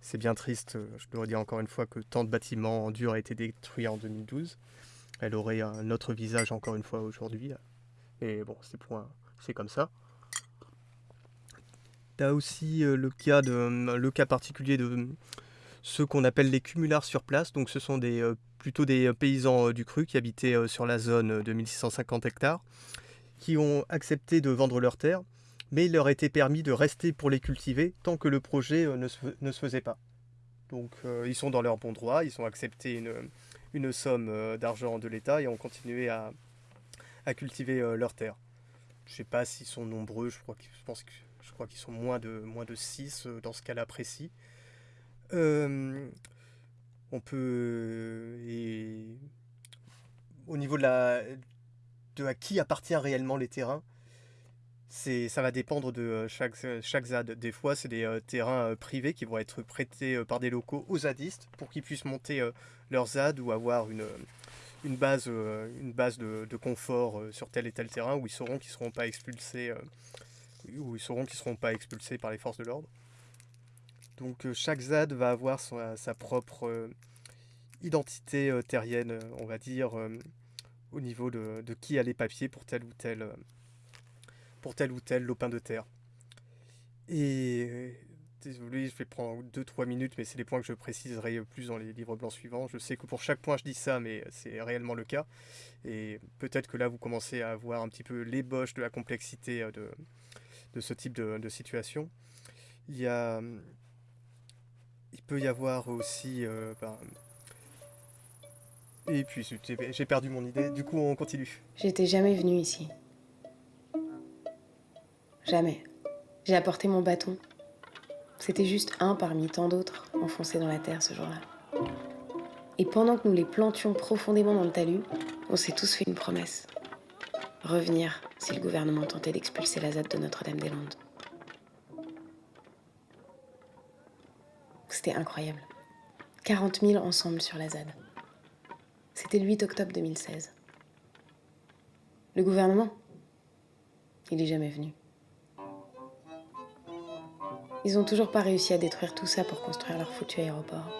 c'est bien triste, euh, je dois dire encore une fois, que tant de bâtiments en dur aient été détruits en 2012. Elle aurait un autre visage encore une fois aujourd'hui. Et bon, c'est point, c'est comme ça. Tu as aussi euh, le, cas de, le cas particulier de ceux qu'on appelle les cumulards sur place. Donc ce sont des, euh, plutôt des paysans euh, du cru qui habitaient euh, sur la zone de 1650 hectares, qui ont accepté de vendre leurs terres, mais il leur était permis de rester pour les cultiver tant que le projet euh, ne se, ne se faisait pas. Donc euh, ils sont dans leur bon droit, ils ont accepté une, une somme euh, d'argent de l'État et ont continué à, à cultiver euh, leurs terres. Je ne sais pas s'ils sont nombreux, je crois, je pense que, je crois qu'ils sont moins de, moins de 6 dans ce cas-là précis. Euh, on peut... Et au niveau de, de à qui appartient réellement les terrains, ça va dépendre de euh, chaque, ZAD. Des fois, c'est des euh, terrains euh, privés qui vont être prêtés euh, par des locaux aux zadistes pour qu'ils puissent monter euh, leur ZAD ou avoir une, euh, base, euh, de, confort euh, sur tel et tel terrain où ils sauront qu'ils seront pas expulsés, euh, où ils sauront qu'ils seront pas expulsés par les forces de l'ordre. Donc euh, chaque ZAD va avoir son- sa propre euh, identité euh, terrienne, euh, on va dire, euh, au niveau de, qui a les papiers pour tel ou tel, euh, pour tel ou tel lopin de terre. Et euh, désolé, je vais prendre 2-3 minutes, mais c'est des points que je préciserai plus dans les livres blancs suivants. Je sais que pour chaque point je dis ça, mais c'est réellement le cas. Et peut-être que là vous commencez à avoir un petit peu l'ébauche de la complexité euh, de, ce type de, de situation. Il y a, il peut y avoir aussi, euh, ben, et puis j'ai perdu mon idée. Du coup, on continue. J'étais jamais venue ici. Jamais. J'ai apporté mon bâton. C'était juste un parmi tant d'autres enfoncés dans la terre ce jour-là. Et pendant que nous les plantions profondément dans le talus, on s'est tous fait une promesse. Revenir si le gouvernement tentait d'expulser la ZAD de Notre-Dame-des-Landes. C'était incroyable. 40 000 ensemble sur la ZAD. C'était le 8 octobre 2016. Le gouvernement Il est jamais venu. Ils ont toujours pas réussi à détruire tout ça pour construire leur foutu aéroport.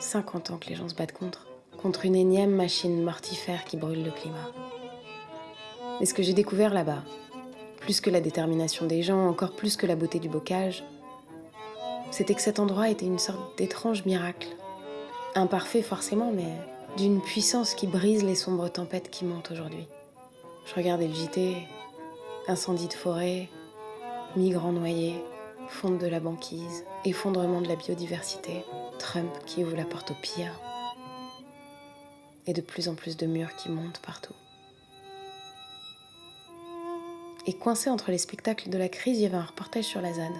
50 ans que les gens se battent contre. Contre une énième machine mortifère qui brûle le climat. Et ce que j'ai découvert là-bas, plus que la détermination des gens, encore plus que la beauté du bocage, c'était que cet endroit était une sorte d'étrange miracle. Imparfait forcément, mais d'une puissance qui brise les sombres tempêtes qui montent aujourd'hui. Je regardais le JT, incendie de forêt, migrants noyés, fonte de la banquise, effondrement de la biodiversité, Trump qui ouvre la porte au pire, et de plus en plus de murs qui montent partout. Et coincé entre les spectacles de la crise, il y avait un reportage sur la ZAD.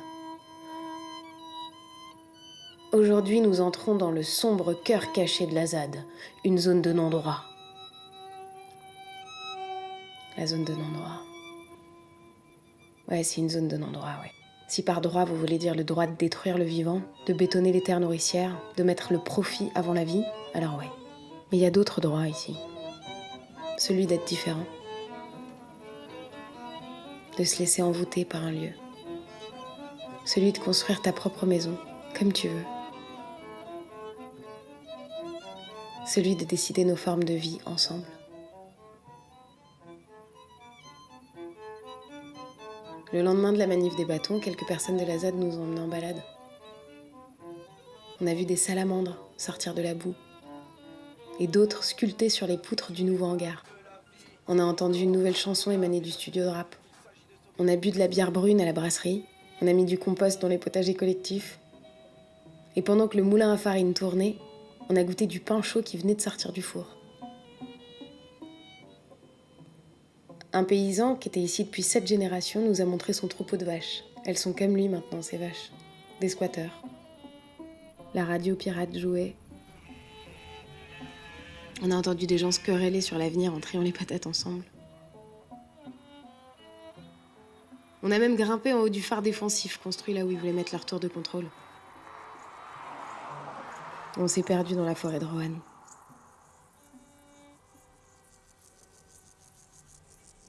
Aujourd'hui, nous entrons dans le sombre cœur caché de la ZAD, une zone de non-droit. La zone de non-droit. Ouais, c'est une zone de non-droit, ouais. Si par droit vous voulez dire le droit de détruire le vivant, de bétonner les terres nourricières, de mettre le profit avant la vie, alors ouais. Mais il y a d'autres droits ici. Celui d'être différent. De se laisser envoûter par un lieu. Celui de construire ta propre maison, comme tu veux. Celui de décider nos formes de vie ensemble. Le lendemain de la manif des bâtons, quelques personnes de la ZAD nous ont emmenés en balade. On a vu des salamandres sortir de la boue et d'autres sculptés sur les poutres du nouveau hangar. On a entendu une nouvelle chanson émaner du studio de rap. On a bu de la bière brune à la brasserie. On a mis du compost dans les potagers collectifs. Et pendant que le moulin à farine tournait, on a goûté du pain chaud qui venait de sortir du four. Un paysan qui était ici depuis sept générations nous a montré son troupeau de vaches. Elles sont comme lui maintenant, ces vaches. Des squatteurs. La radio pirate jouait. On a entendu des gens se quereller sur l'avenir en triant les patates ensemble. On a même grimpé en haut du phare défensif construit là où ils voulaient mettre leur tour de contrôle. On s'est perdu dans la forêt de Rohan.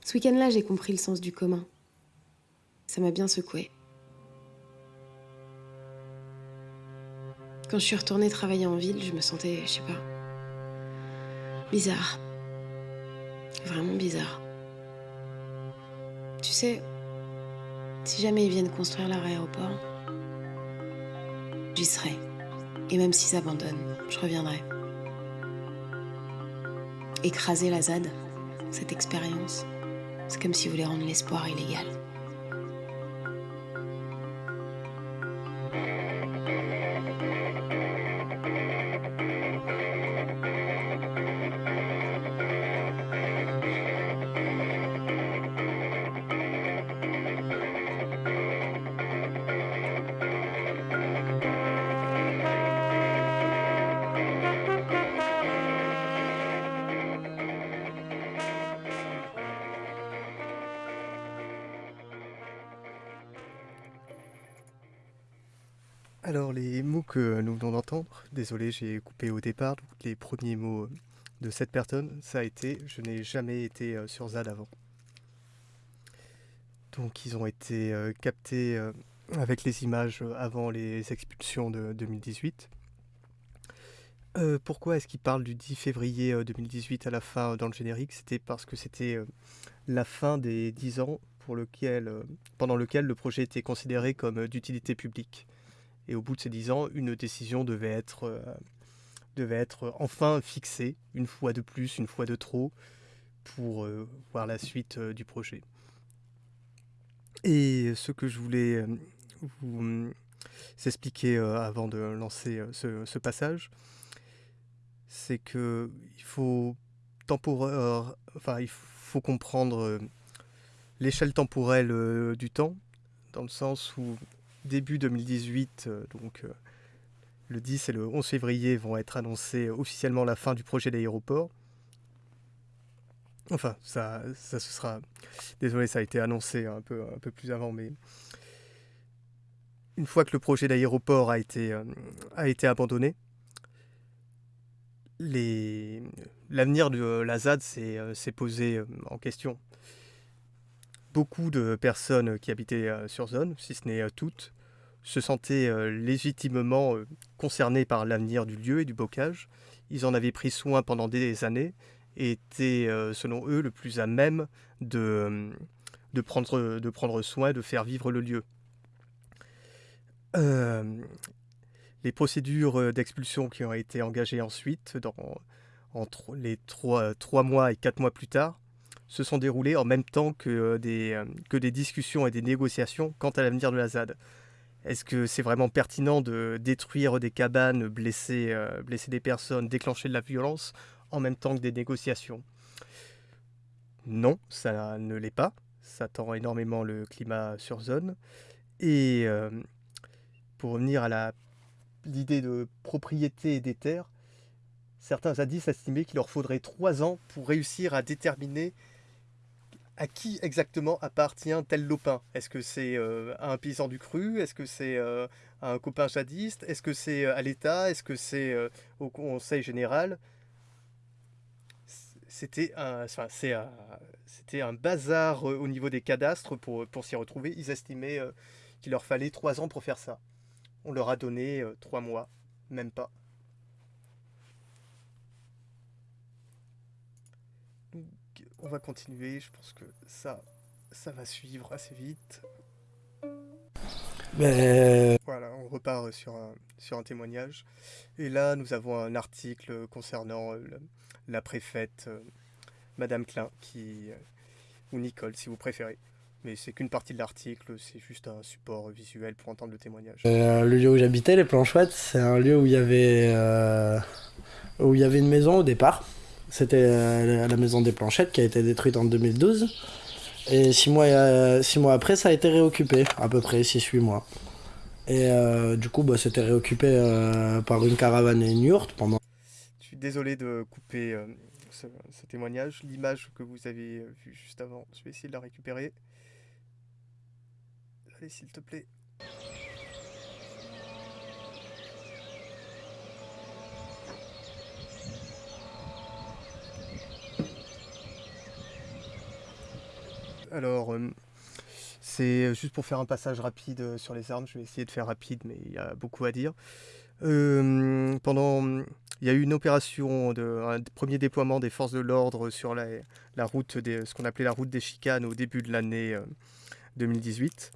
Ce week-end-là, j'ai compris le sens du commun. Ça m'a bien secoué. Quand je suis retournée travailler en ville, je me sentais, je sais pas, bizarre. Vraiment bizarre. Tu sais, Si jamais ils viennent construire leur aéroport, j'y serai. Et même s'ils abandonnent, je reviendrai. Écraser la ZAD, cette expérience, c'est comme si vous voulez rendre l'espoir illégal. D'entendre, désolé j'ai coupé au départ, les premiers mots de cette personne, ça a été « je n'ai jamais été euh, sur ZAD avant ». Donc ils ont été euh, captés euh, avec les images avant les expulsions de 2018. Euh, pourquoi est-ce qu'il parle du 10 février euh, 2018 à la fin dans le générique? C'était parce que c'était euh, la fin des 10 ans pour lequel, euh, pendant lequel le projet était considéré comme euh, d'utilité publique. Et au bout de ces 10 ans, une décision devait être, euh, devait être enfin fixée, une fois de plus, une fois de trop, pour euh, voir la suite euh, du projet. Et ce que je voulais vous hum, expliquer avant de lancer ce, passage, c'est que il faut enfin il faut comprendre l'échelle temporelle du temps, dans le sens où début 2018, euh, donc euh, le 10 et le 11 février vont être annoncés officiellement la fin du projet d'aéroport. Enfin, ça, ce sera. Désolé, ça a été annoncé un peu, plus avant, mais une fois que le projet d'aéroport a été, euh, abandonné, l'avenir de la ZAD s'est euh, posé euh, en question. Beaucoup de personnes qui habitaient euh, sur zone, si ce n'est euh, toutes, se sentaient euh, légitimement euh, concernées par l'avenir du lieu et du bocage. Ils en avaient pris soin pendant des années et étaient, euh, selon eux, le plus à même de, euh, prendre, soin, de faire vivre le lieu. Euh, les procédures euh, d'expulsion qui ont été engagées ensuite, entre les trois mois et quatre mois plus tard, se sont déroulées en même temps que, euh, des, euh, que des discussions et des négociations quant à l'avenir de la ZAD. Est-ce que c'est vraiment pertinent de détruire des cabanes, blesser, euh, blesser des personnes, déclencher de la violence en même temps que des négociations? Non, ça ne l'est pas. Ça tend énormément le climat sur zone. Et pour revenir à l'idée de propriété des terres, certains zadistes estimaient qu'il leur faudrait trois ans pour réussir à déterminer à qui exactement appartient tel lopin? Est-ce que c'est euh, un paysan du cru? Est-ce que c'est euh, un copain jadiste? Est-ce que c'est euh, à l'État? Est-ce que c'est au Conseil général? C'était un, enfin, un, bazar au niveau des cadastres pour, pour s'y retrouver. Ils estimaient qu'il leur fallait trois ans pour faire ça. On leur a donné trois mois, même pas. Donc, on va continuer, je pense que ça, ça va suivre assez vite. Mais- Voilà, on repart sur un, sur un témoignage. Et là, nous avons un article concernant le- la préfète, euh, Madame Klein, qui, euh, ou Nicole, si vous préférez. Mais c'est qu'une partie de l'article, c'est juste un support visuel pour entendre le témoignage. Euh, le lieu où j'habitais, les Planchouettes, c'est un lieu où il y avait où il y avait une maison au départ. C'était euh, la maison des Planchettes qui a été détruite en 2012. Et six mois, euh, six mois après, ça a été réoccupé, à peu près 6-8 mois. Et euh, du coup, bah, c'était réoccupé par une caravane et une yourte pendant. Je suis désolé de couper ce, ce témoignage. L'image que vous avez vue juste avant, je vais essayer de la récupérer. Allez, s'il te plaît. Alors, euh, c'est juste pour faire un passage rapide euh, sur les armes. Je vais essayer de faire rapide, mais il y a beaucoup à dire. Euh, pendant, il y a eu une opération, de, un premier déploiement des forces de l'ordre sur la, route, ce qu'on appelait la route des chicanes au début de l'année euh, 2018.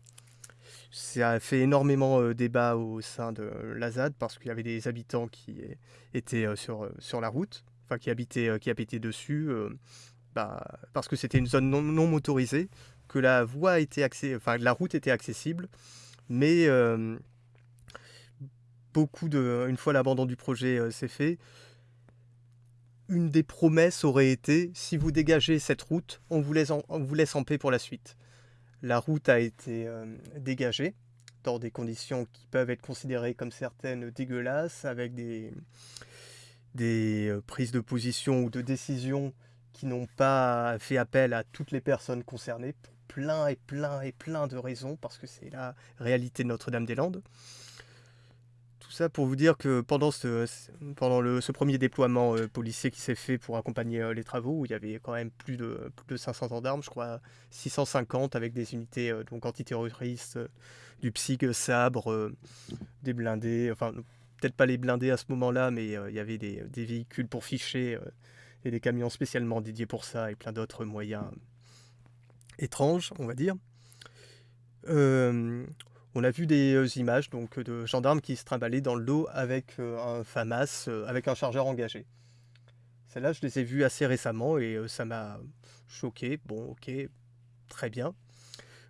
ça a fait énormément euh, débat au sein de la ZAD parce qu'il y avait des habitants qui étaient euh, sur, euh, sur la route, enfin qui habitaient, euh, qui habitaient dessus, euh, bah, parce que c'était une zone non, motorisée, que la voie était route était accessible, mais euh, beaucoup de, une fois l'abandon du projet euh, s'est fait, une des promesses aurait été si vous dégagez cette route, on vous laisse en, on vous laisse en paix pour la suite. La route a été euh, dégagée dans des conditions qui peuvent être considérées comme certaines dégueulasses, avec des, des euh, prises de position ou de décision qui n'ont pas fait appel à toutes les personnes concernées pour plein et plein et plein de raisons, parce que c'est la réalité de Notre-Dame-des-Landes. Tout ça pour vous dire que pendant ce, pendant le, ce premier déploiement euh, policier qui s'est fait pour accompagner euh, les travaux, il y avait quand même plus de, plus de 500 gendarmes, je crois 650 avec des unités euh, donc antiterroristes, du PSIG, sabre, des blindés, enfin peut-être pas les blindés à ce moment-là, mais il y avait des, des véhicules pour ficher et des camions spécialement dédiés pour ça et plein d'autres moyens étranges, on va dire. Euh, on a vu des euh, images donc de gendarmes qui se trimballaient dans le dos avec euh, un FAMAS, avec un chargeur engagé. Celles-là, je les ai vues assez récemment et ça m'a choqué. Bon, ok, très bien.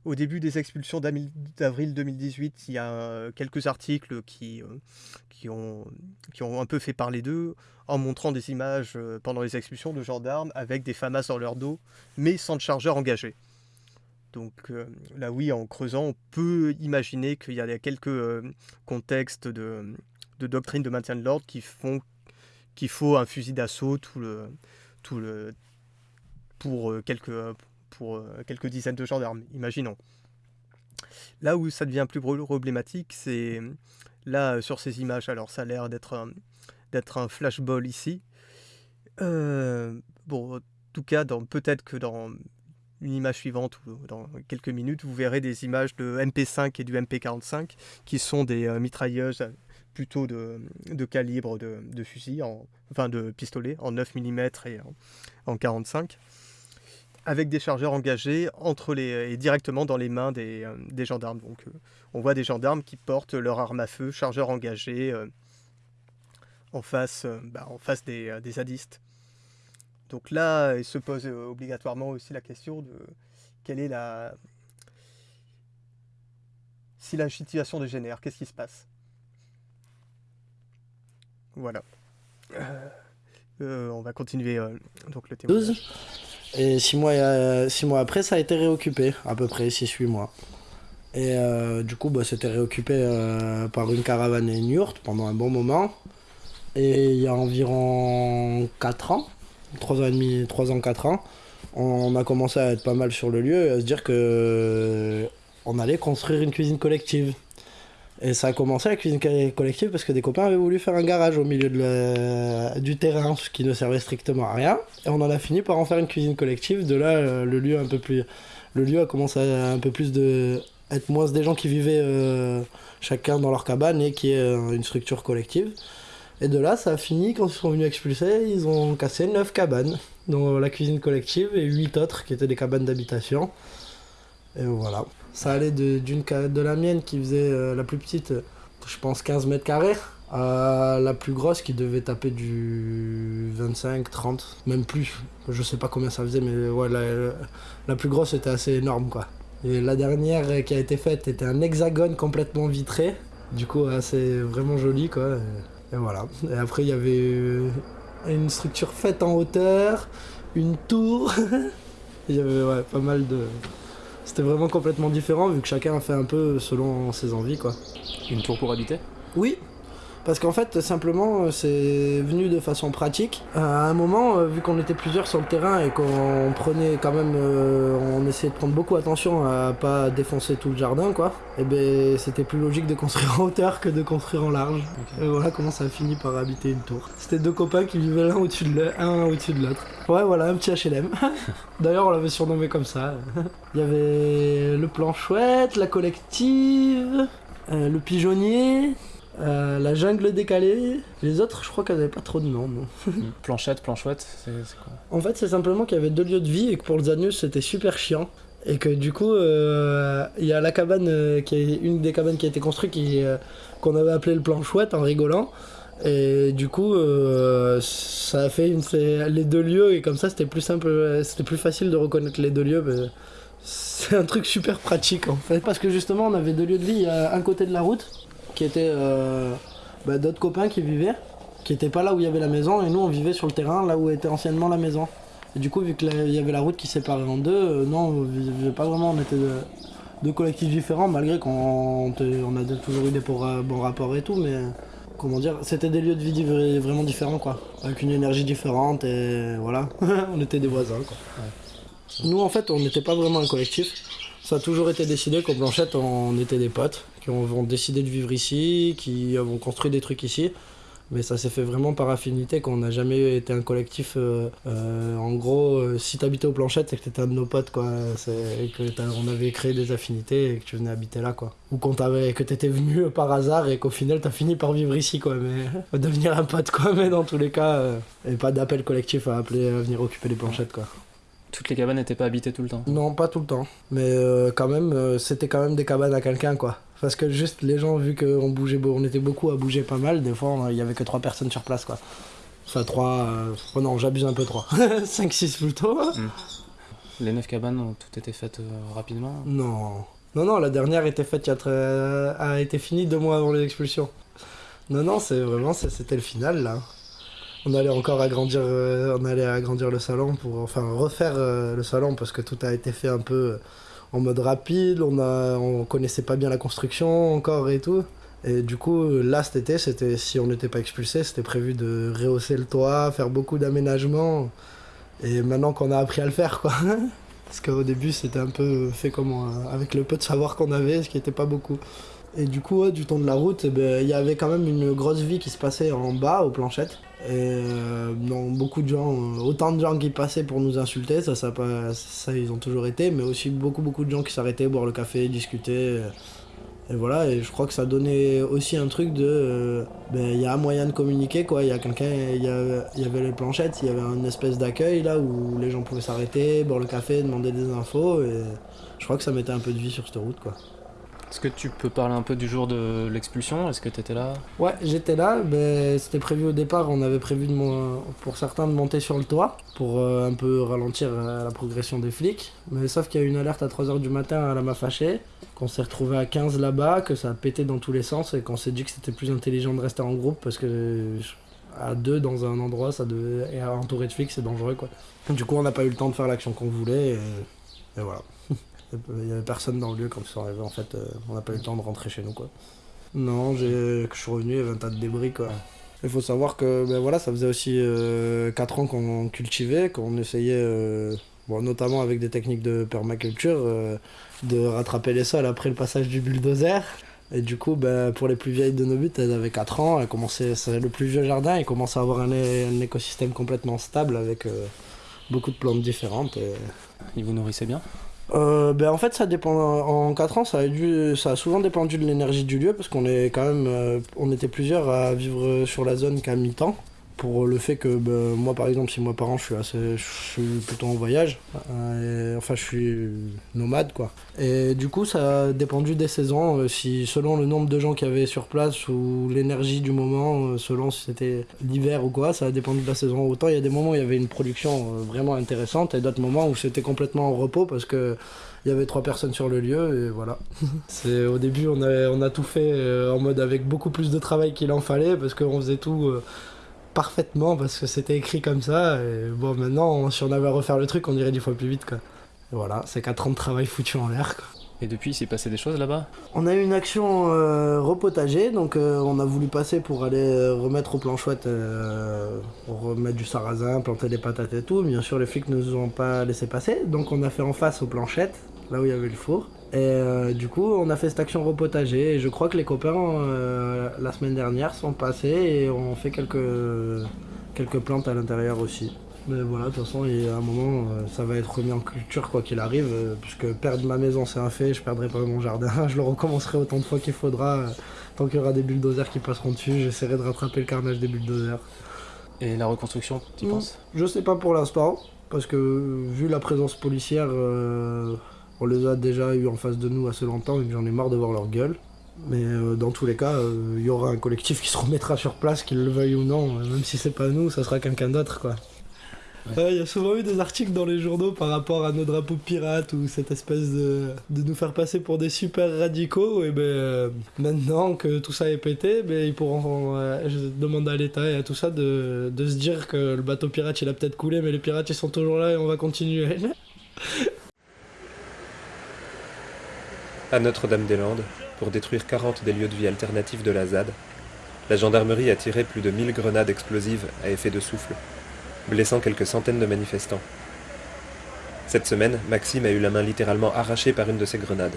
Au début des expulsions d'avril 2018, il y a euh, quelques articles qui, euh, qui, ont, qui ont un peu fait parler d'eux en montrant des images euh, pendant les expulsions de gendarmes avec des FAMAS dans leur dos, mais sans de chargeur engagé. Donc là oui, en creusant, on peut imaginer qu'il y a quelques contextes de, de doctrine de maintien de l'ordre qui font qu'il faut un fusil d'assaut tout le, tout le, pour, quelques, pour euh, quelques dizaines de gendarmes, imaginons. Là où ça devient plus problématique, c'est là euh, sur ces images. Alors ça a l'air d'être un, un flashball ici. Euh, bon, en tout cas, peut-être que dans une image suivante ou dans quelques minutes, vous verrez des images de MP5 et du MP45 qui sont des euh, mitrailleuses euh, plutôt de, calibre de, de fusil, en, enfin de pistolet, en 9 mm et en, en 45 avec des chargeurs engagés entre les, et directement dans les mains des, euh, des gendarmes. Donc, euh, on voit des gendarmes qui portent leur arme à feu, chargeur engagé, euh, en face, euh, bah, en face des, euh, des zadistes. Donc là, il se pose euh, obligatoirement aussi la question de quelle est la... Si la situation dégénère, qu'est-ce qui se passe? Voilà. Euh, euh, on va continuer euh, donc le témoignage. 12. Et 6 mois, euh, six mois après, ça a été réoccupé, à peu près 6-8 mois. Et euh, du coup, bah, c'était réoccupé euh, par une caravane et une yourte pendant un bon moment. Et il y a environ 4 ans, 3 ans et demi, 3 ans, 4 ans, on a commencé à être pas mal sur le lieu et à se dire que on allait construire une cuisine collective. Et ça a commencé la cuisine co- collective parce que des copains avaient voulu faire un garage au milieu du terrain, ce qui ne servait strictement à rien. Et on en a fini par en faire une cuisine collective. De là, euh, le lieu un peu plus, le lieu a commencé à un peu plus de être moins des gens qui vivaient euh, chacun dans leur cabane et qui est euh, une structure collective. Et de là, ça a fini quand ils sont venus expulser, ils ont cassé 9 cabanes, dont la cuisine collective et 8 autres qui étaient des cabanes d'habitation. Et voilà. Ça allait de, d'une, de la mienne qui faisait euh, la plus petite, euh, je pense 15 mètres carrés, à la plus grosse qui devait taper du 25, 30, même plus. Je sais pas combien ça faisait, mais ouais, la, plus grosse était assez énorme quoi. Et la dernière euh, qui a été faite était un hexagone complètement vitré, du coup assez vraiment joli quoi. Et, et voilà. Et après il y avait euh, une structure faite en hauteur, une tour. Il y avait ouais, pas mal de. C'était vraiment complètement différent vu que chacun a fait un peu selon ses envies quoi. Une tour pour habiter? Oui, parce qu'en fait, simplement, euh, c'est venu de façon pratique. Euh, À un moment, euh, vu qu'on était plusieurs sur le terrain et qu'on prenait quand même, on essayait de prendre beaucoup attention à pas défoncer tout le jardin, quoi. Et ben, c'était plus logique de construire en hauteur que de construire en large. Et voilà comment ça a fini par habiter une tour. C'était deux copains qui vivaient l'un au-dessus de l'autre, un au-dessus de l'autre. Ouais, voilà, un petit HLM. D'ailleurs, on l'avait surnommé comme ça. Il y avait le plan chouette, la collective, euh, le pigeonnier, euh, la jungle décalée. Les autres, je crois qu'elles n'avaient pas trop de noms. Planchette, planchouette, c'est quoi? En fait, c'est simplement qu'il y avait deux lieux de vie et que pour le Zanus, c'était super chiant. Et que du coup, euh, il y a la cabane, euh, qui est une des cabanes qui a été construite, euh, qu'on avait appelé le plan chouette en rigolant. Et du coup, euh, ça a fait une, les deux lieux, et comme ça, c'était plus simple, c'était plus facile de reconnaître les deux lieux. mais c'est un truc super pratique en fait. Parce que justement, on avait deux lieux de vie. Il y a un côté de la route, qui était euh, bah, d'autres copains qui vivaient, qui n'étaient pas là où il y avait la maison, et nous, on vivait sur le terrain, là où était anciennement la maison. Et du coup, vu qu'il y avait la route qui séparait en deux, euh, non, on vivait pas vraiment, on était de- deux collectifs différents, malgré qu'on on a toujours eu des bons rapports et tout, mais comment dire, c'était des lieux de vie vraiment différents, quoi, avec une énergie différente, et voilà, on était des voisins, quoi. Nous, en fait, on n'était pas vraiment un collectif. Ça a toujours été décidé qu'au Blanchette, on était des potes, qui ont, ont décidé de vivre ici, qui ont construit des trucs ici. Mais ça s'est fait vraiment par affinité, qu'on n'a jamais été un collectif. euh, euh, en gros, euh, si t'habitais au Planchette, c'est que t'étais un de nos potes, quoi. Et que on avait créé des affinités et que tu venais habiter là, quoi. Ou qu'on t'avait, que t'étais venu par hasard et qu'au final t'as fini par vivre ici, quoi. Mais devenir un pote, quoi. Mais dans tous les cas, euh, et pas d'appel collectif à appeler à venir occuper les planchettes, quoi. Toutes les cabanes n'étaient pas habitées tout le temps. Non, pas tout le temps. Mais euh, quand même, euh, c'était quand même des cabanes à quelqu'un, quoi. Parce que juste les gens, vu qu'on bougeait, on était beaucoup à bouger pas mal, des fois, il y avait que trois personnes sur place, quoi. Enfin, trois. euh, oh non, j'abuse un peu, trois. 5-6 plutôt. Les neuf cabanes ont toutes été faites euh, rapidement? Non. Non, non, la dernière était faite, y a très- a été finie deux mois avant les expulsions. Non, non, c'est vraiment, c'était le final, là. On allait encore agrandir, euh, on allait agrandir le salon pour, enfin, refaire le salon parce que tout a été fait un peu en mode rapide. On connaissait pas bien la construction encore et tout. Et du coup, là, cet été, c'était, si on n'était pas expulsé, c'était prévu de rehausser le toit, faire beaucoup d'aménagements. Et maintenant qu'on a appris à le faire, quoi. Parce qu'au début, c'était un peu fait comme euh, avec le peu de savoir qu'on avait, ce qui n'était pas beaucoup. Et du coup, du temps de la route, eh ben, il y avait quand même une grosse vie qui se passait en bas, aux planchettes. Et euh, beaucoup de gens, euh, autant de gens qui passaient pour nous insulter, ça, ça, ils ont toujours été, mais aussi beaucoup, beaucoup de gens qui s'arrêtaient, boire le café, discuter. euh, et voilà, je crois que ça donnait aussi un truc de. ben, il y a un moyen de communiquer, quoi. Il y a quelqu'un, il avait les planchettes, il y avait une espèce d'accueil là où les gens pouvaient s'arrêter, boire le café, demander des infos, et je crois que ça mettait un peu de vie sur cette route, quoi. Est-ce que tu peux parler un peu du jour de l'expulsion? Est-ce que tu étais là? Ouais, j'étais là, c'était prévu au départ, on avait prévu de pour certains de monter sur le toit pour euh, un peu ralentir euh, la progression des flics. Mais sauf qu'il y a eu une alerte à 3h du matin à la m'a fâché, qu'on s'est retrouvé à 15 là-bas, que ça a pété dans tous les sens et qu'on s'est dit que c'était plus intelligent de rester en groupe parce que à deux dans un endroit, ça devait, et entouré de flics, c'est dangereux quoi. Du coup, on n'a pas eu le temps de faire l'action qu'on voulait et voilà. Il y avait personne dans le lieu quand ils sont arrivés en fait, euh, on n'a pas eu le temps de rentrer chez nous quoi. Non, je suis revenu, il y avait un tas de débris quoi. Il faut savoir que ben voilà, ça faisait aussi 4 ans qu'on cultivait, qu'on essayait, euh, bon, notamment avec des techniques de permaculture, euh, de rattraper les sols après le passage du bulldozer. Et du coup, ben, pour les plus vieilles de nos buts, elles avaient 4 ans, elles commençaient, c'est le plus vieux jardin, et commençait à avoir un, écosystème complètement stable avec euh, beaucoup de plantes différentes. Et... Ils vous nourrissaient bien? Euh, ben en fait, ça dépend. En 4 ans, ça a, dû, a souvent dépendu de l'énergie du lieu parce qu'on est quand même, euh, on était plusieurs à vivre sur la zone qu'à mi-temps. Pour le fait que ben, moi, par exemple, si moi par an, je suis plutôt en voyage. euh, enfin, je suis nomade, quoi. Et du coup, ça a dépendu des saisons. euh, si selon le nombre de gens qu'il y avait sur place ou l'énergie du moment, euh, selon si c'était l'hiver ou quoi, ça a dépendu de la saison. Autant il y a des moments où il y avait une production vraiment intéressante et d'autres moments où c'était complètement en repos parce que il y avait trois personnes sur le lieu et voilà. C'est au début on a, on a tout fait en mode avec beaucoup plus de travail qu'il en fallait parce qu'on faisait tout parfaitement parce que c'était écrit comme ça et bon maintenant si on avait à refaire le truc on irait dix fois plus vite quoi. Et voilà, c'est 4 ans de travail foutu en l'air quoi. Et depuis, il s'est passé des choses là-bas? On a eu une action euh, repotager, donc euh, on a voulu passer pour aller euh, remettre au plan chouette, euh, remettre du sarrasin, planter des patates et tout. Bien sûr, les flics ne nous ont pas laissé passer, donc on a fait en face aux planchettes, là où il y avait le four. Et euh, du coup, on a fait cette action repotager, et je crois que les copains, euh, la semaine dernière, sont passés et ont fait quelques, quelques plantes à l'intérieur aussi. Mais voilà, de toute façon, il y a un moment, euh, ça va être remis en culture quoi qu'il arrive, puisque perdre ma maison c'est un fait, je perdrai pas mon jardin, je le recommencerai autant de fois qu'il faudra, tant qu'il y aura des bulldozers qui passeront dessus, j'essaierai de rattraper le carnage des bulldozers. Et la reconstruction, tu Hmm, penses? Je sais pas pour l'instant, parce que vu la présence policière, euh, On les a déjà eu en face de nous assez longtemps et j'en ai marre de voir leur gueule. Mais euh, dans tous les cas, euh, il y aura un collectif qui se remettra sur place, qu'il le veuille ou non. Euh, Même si c'est pas nous, ça sera quelqu'un d'autre, quoi. Il y a souvent eu des articles dans les journaux par rapport à nos drapeaux pirates ou cette espèce de, de nous faire passer pour des super radicaux. Et ben euh, maintenant que tout ça est pété, ben, ils pourront euh, je demande à l'État et à tout ça de, de se dire que le bateau pirate il a peut-être coulé, mais les pirates ils sont toujours là et on va continuer. À Notre-Dame-des-Landes, pour détruire 40 des lieux de vie alternatifs de la ZAD, la gendarmerie a tiré plus de 1000 grenades explosives à effet de souffle, blessant quelques centaines de manifestants. Cette semaine, Maxime a eu la main littéralement arrachée par une de ces grenades.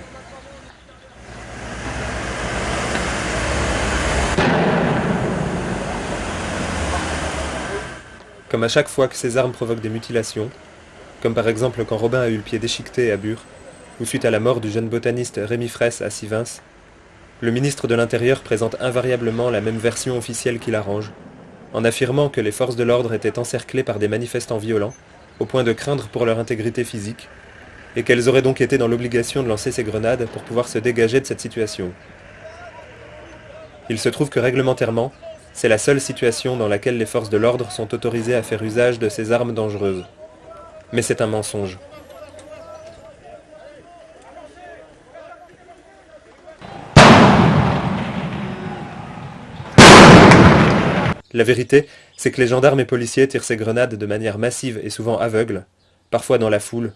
Comme à chaque fois que ces armes provoquent des mutilations, comme par exemple quand Robin a eu le pied déchiqueté à Bure, ou suite à la mort du jeune botaniste Rémi Fraisse à Sivins, le ministre de l'Intérieur présente invariablement la même version officielle qu'il arrange, en affirmant que les forces de l'ordre étaient encerclées par des manifestants violents, au point de craindre pour leur intégrité physique, et qu'elles auraient donc été dans l'obligation de lancer ces grenades pour pouvoir se dégager de cette situation. Il se trouve que réglementairement, c'est la seule situation dans laquelle les forces de l'ordre sont autorisées à faire usage de ces armes dangereuses. Mais c'est un mensonge. La vérité, c'est que les gendarmes et policiers tirent ces grenades de manière massive et souvent aveugle, parfois dans la foule,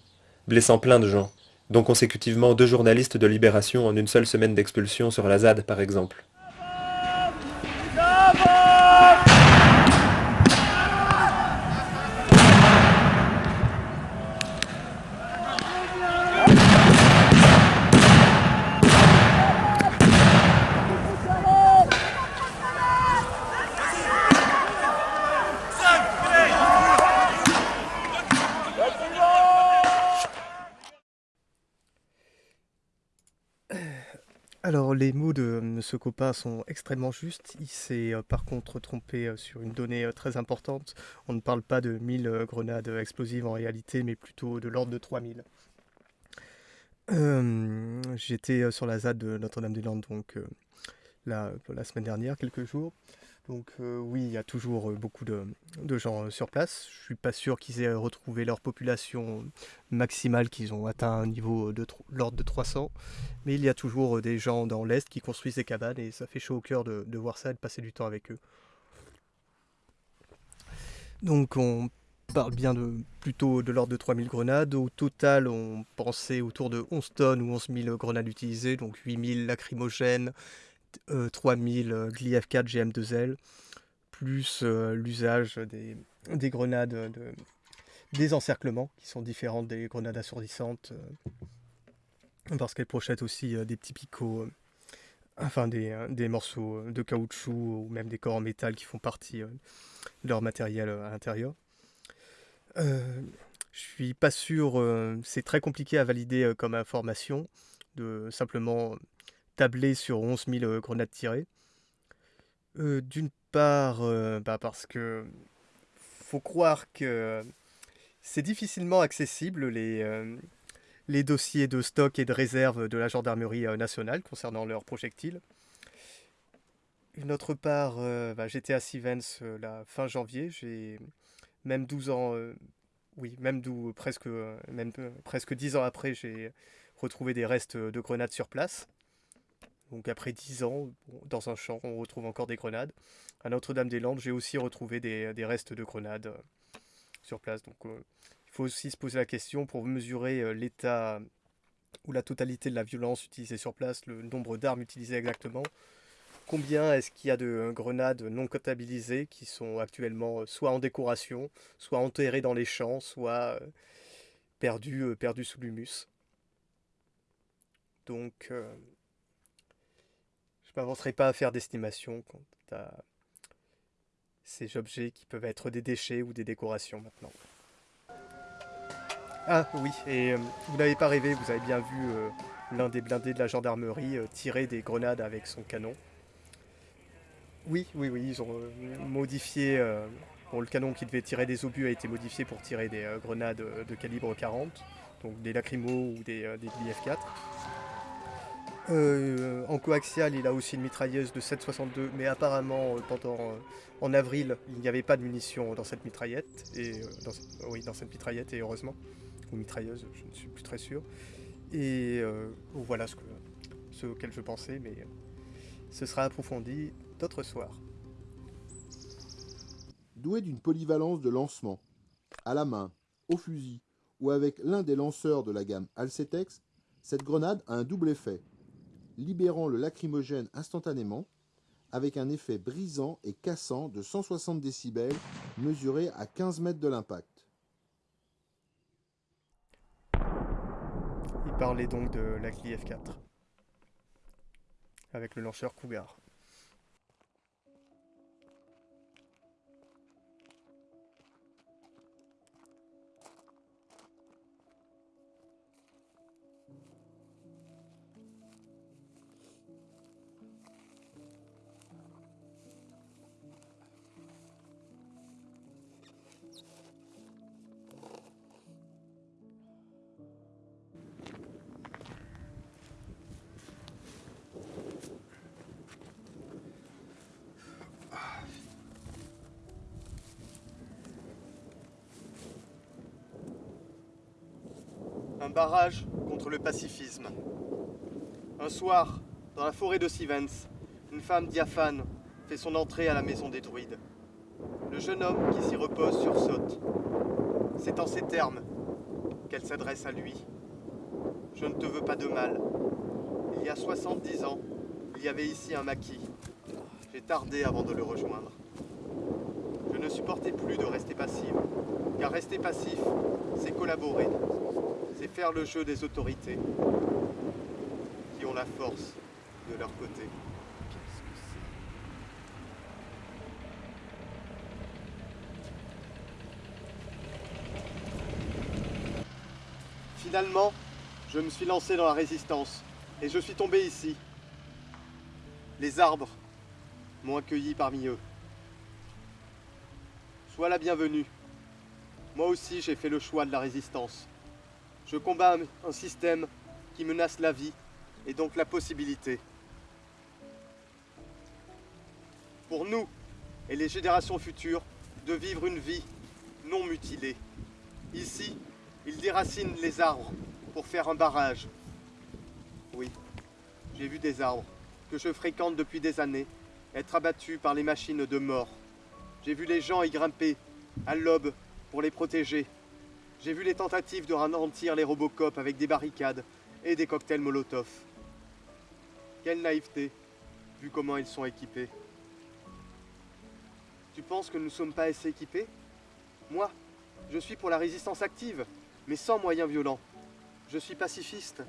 blessant plein de gens, dont consécutivement deux journalistes de Libération en une seule semaine d'expulsion sur la ZAD par exemple. Alors, les mots de euh, ce copain sont extrêmement justes. Il s'est euh, par contre trompé euh, sur une donnée euh, très importante. On ne parle pas de 1000 euh, grenades explosives en réalité, mais plutôt de l'ordre de 3000. Euh, J'étais sur la ZAD de Notre-Dame-des-Landes la semaine dernière, quelques jours. Donc euh, oui, il y a toujours euh, beaucoup de, gens euh, sur place. Je suis pas sûr qu'ils aient retrouvé leur population maximale, qu'ils ont atteint un niveau de l'ordre de 300. Mais il y a toujours des gens dans l'Est qui construisent des cabanes et ça fait chaud au cœur de, voir ça et de passer du temps avec eux. Donc on parle bien de plutôt de l'ordre de 3000 grenades. Au total, on pensait autour de 11 tonnes ou 11 000 grenades utilisées, donc 8000 lacrymogènes, euh, 3000 euh, GLI-F4 GM2L, plus euh, l'usage des, des grenades de désencerclement, qui sont différentes des grenades assourdissantes, euh, parce qu'elles projettent aussi euh, des petits picots, enfin des, des morceaux de caoutchouc ou même des corps en métal qui font partie de leur matériel à l'intérieur. Je suis pas sûr, c'est très compliqué à valider comme information, de simplement tabler sur 11 000 euh, grenades tirées. Euh, D'une part, euh, bah, parce que faut croire que c'est difficilement accessible les, dossiers de stock et de réserve de la gendarmerie nationale concernant leurs projectiles. Une autre part, euh, bah, j'étais à Sivens la fin janvier, j'ai même 12 ans, oui, même presque, même presque 10 ans après, j'ai retrouvé des restes de grenades sur place. Donc après 10 ans, dans un champ, on retrouve encore des grenades. À Notre-Dame-des-Landes, j'ai aussi retrouvé des, restes de grenades euh, sur place. Donc euh, il faut aussi se poser la question pour mesurer euh, l'état ou la totalité de la violence utilisée sur place, le nombre d'armes utilisées exactement. Combien est-ce qu'il y a de grenades non comptabilisées qui sont actuellement soit en décoration, soit enterrées dans les champs, soit perdues, perdues sous l'humus? Donc, m'avancerai pas à faire d'estimation quant à ces objets qui peuvent être des déchets ou des décorations maintenant. Ah oui, et euh, vous n'avez pas rêvé, vous avez bien vu euh, l'un des blindés de la gendarmerie euh, tirer des grenades avec son canon. Oui, oui, oui, ils ont modifié. bon, le canon qui devait tirer des obus a été modifié pour tirer des grenades de calibre 40. donc des lacrymos ou des, des IF-4. Euh, en coaxial, il a aussi une mitrailleuse de 7,62, mais apparemment, euh, pendant, euh, en avril, il n'y avait pas de munitions dans cette mitraillette, et euh, dans, oui, dans cette mitraillette, et heureusement, ou mitrailleuse, je ne suis plus très sûr. Et euh, voilà ce, que, ce auquel je pensais, mais euh, ce sera approfondi d'autres soirs. Douée d'une polyvalence de lancement, à la main, au fusil ou avec l'un des lanceurs de la gamme Alcetex, cette grenade a un double effet, libérant le lacrymogène instantanément, avec un effet brisant et cassant de 160 décibels mesuré à 15 mètres de l'impact. Il parlait donc de la Clif 4 avec le lanceur Cougar. Barrage contre le pacifisme. Un soir, dans la forêt de Sivens, une femme diaphane fait son entrée à la maison des druides. Le jeune homme qui s'y repose sursaute. C'est en ces termes qu'elle s'adresse à lui. Je ne te veux pas de mal. Il y a 70 ans, il y avait ici un maquis. J'ai tardé avant de le rejoindre. Je ne supportais plus de rester passive, car rester passif, c'est collaborer. C'est faire le jeu des autorités qui ont la force de leur côté. Finalement, je me suis lancé dans la résistance et je suis tombé ici. Les arbres m'ont accueilli parmi eux. Sois la bienvenue. Moi aussi, j'ai fait le choix de la résistance. Je combats un système qui menace la vie et donc la possibilité. Pour nous et les générations futures, de vivre une vie non mutilée. Ici, ils déracinent les arbres pour faire un barrage. Oui, j'ai vu des arbres que je fréquente depuis des années être abattus par les machines de mort. J'ai vu les gens y grimper à l'aube pour les protéger. J'ai vu les tentatives de ralentir les Robocop avec des barricades et des cocktails Molotov. Quelle naïveté, vu comment ils sont équipés. Tu penses que nous ne sommes pas assez équipés? Moi, je suis pour la résistance active, mais sans moyens violents. Je suis pacifiste.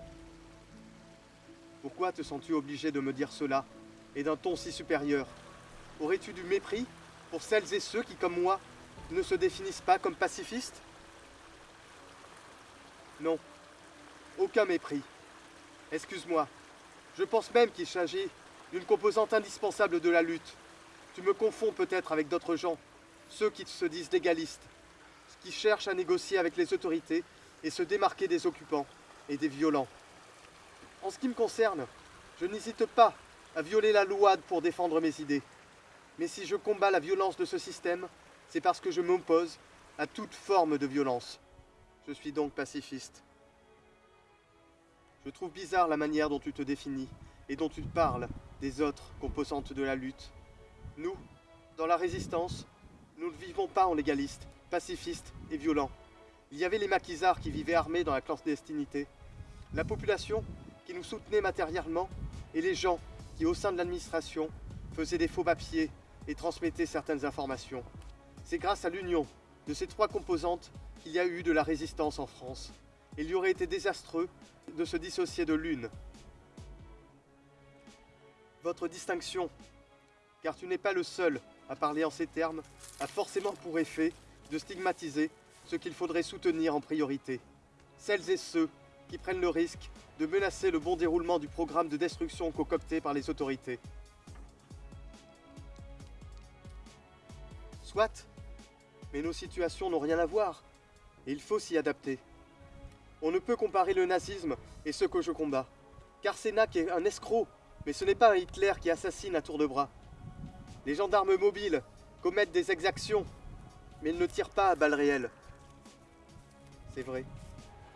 Pourquoi te sens-tu obligé de me dire cela, et d'un ton si supérieur? Aurais-tu du mépris pour celles et ceux qui, comme moi, ne se définissent pas comme pacifistes? Non, aucun mépris. Excuse-moi, je pense même qu'il s'agit d'une composante indispensable de la lutte. Tu me confonds peut-être avec d'autres gens, ceux qui se disent légalistes, qui cherchent à négocier avec les autorités et se démarquer des occupants et des violents. En ce qui me concerne, je n'hésite pas à violer la loi pour défendre mes idées. Mais si je combats la violence de ce système, c'est parce que je m'oppose à toute forme de violence. Je suis donc pacifiste. Je trouve bizarre la manière dont tu te définis et dont tu parles des autres composantes de la lutte. Nous, dans la résistance, nous ne vivons pas en légaliste, pacifiste et violent. Il y avait les maquisards qui vivaient armés dans la clandestinité, la population qui nous soutenait matériellement et les gens qui, au sein de l'administration, faisaient des faux papiers et transmettaient certaines informations. C'est grâce à l'union de ces trois composantes qu'il y a eu de la résistance en France. Il y aurait été désastreux de se dissocier de l'une. Votre distinction, car tu n'es pas le seul à parler en ces termes, a forcément pour effet de stigmatiser ce qu'il faudrait soutenir en priorité. Celles et ceux qui prennent le risque de menacer le bon déroulement du programme de destruction concocté par les autorités. Soit, mais nos situations n'ont rien à voir, et il faut s'y adapter. On ne peut comparer le nazisme et ce que je combats. Car Sénac est un escroc, mais ce n'est pas un Hitler qui assassine à tour de bras. Les gendarmes mobiles commettent des exactions, mais ils ne tirent pas à balles réelles. C'est vrai.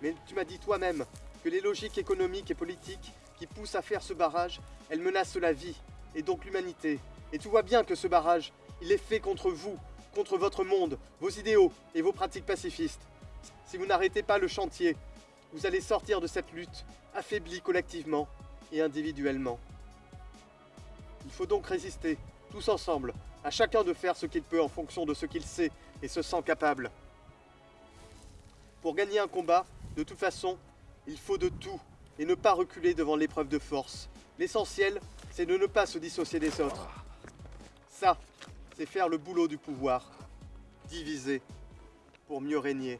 Mais tu m'as dit toi-même que les logiques économiques et politiques qui poussent à faire ce barrage, elles menacent la vie, et donc l'humanité. Et tu vois bien que ce barrage, il est fait contre vous, contre votre monde, vos idéaux et vos pratiques pacifistes. Si vous n'arrêtez pas le chantier, vous allez sortir de cette lutte, affaiblis collectivement et individuellement. Il faut donc résister, tous ensemble, à chacun de faire ce qu'il peut en fonction de ce qu'il sait et se sent capable. Pour gagner un combat, de toute façon, il faut de tout et ne pas reculer devant l'épreuve de force. L'essentiel, c'est de ne pas se dissocier des autres. Ça, c'est faire le boulot du pouvoir. Diviser pour mieux régner.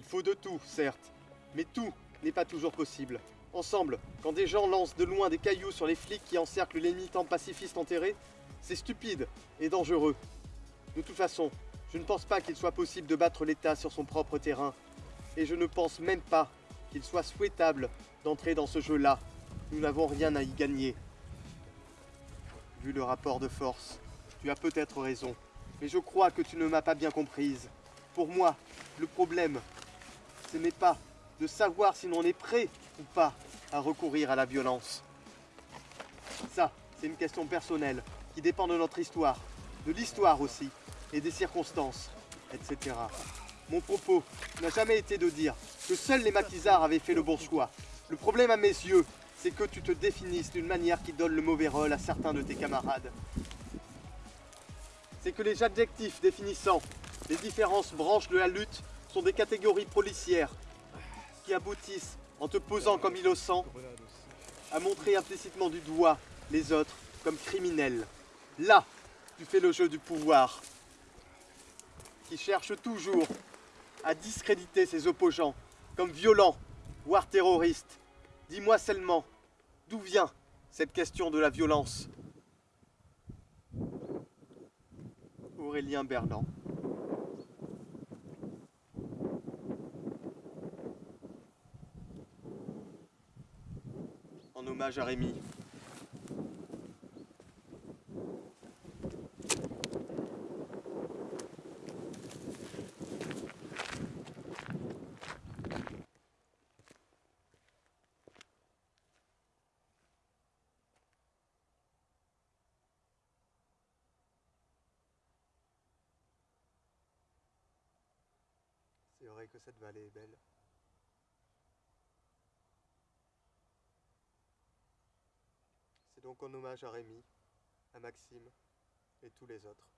Il faut de tout, certes, mais tout n'est pas toujours possible. Ensemble, quand des gens lancent de loin des cailloux sur les flics qui encerclent les militants pacifistes enterrés, c'est stupide et dangereux. De toute façon, je ne pense pas qu'il soit possible de battre l'État sur son propre terrain. Et je ne pense même pas qu'il soit souhaitable d'entrer dans ce jeu-là. Nous n'avons rien à y gagner. Vu le rapport de force, tu as peut-être raison. Mais je crois que tu ne m'as pas bien comprise. Pour moi, le problème, ce n'est pas de savoir si l'on est prêt ou pas à recourir à la violence. Ça, c'est une question personnelle qui dépend de notre histoire, de l'histoire aussi, et des circonstances, etc. Mon propos n'a jamais été de dire que seuls les maquisards avaient fait le bon choix. Le problème à mes yeux, c'est que tu te définisses d'une manière qui donne le mauvais rôle à certains de tes camarades. C'est que les adjectifs définissant les différentes branches de la lutte sont des catégories policières qui aboutissent, en te posant comme innocent, à montrer implicitement du doigt les autres comme criminels. Là, tu fais le jeu du pouvoir, qui cherche toujours à discréditer ses opposants comme violents, voire terroristes. Dis-moi seulement, d'où vient cette question de la violence? Aurélien Berland. En hommage à Rémi. C'est vrai que cette vallée est belle. Donc en hommage à Rémi, à Maxime et tous les autres.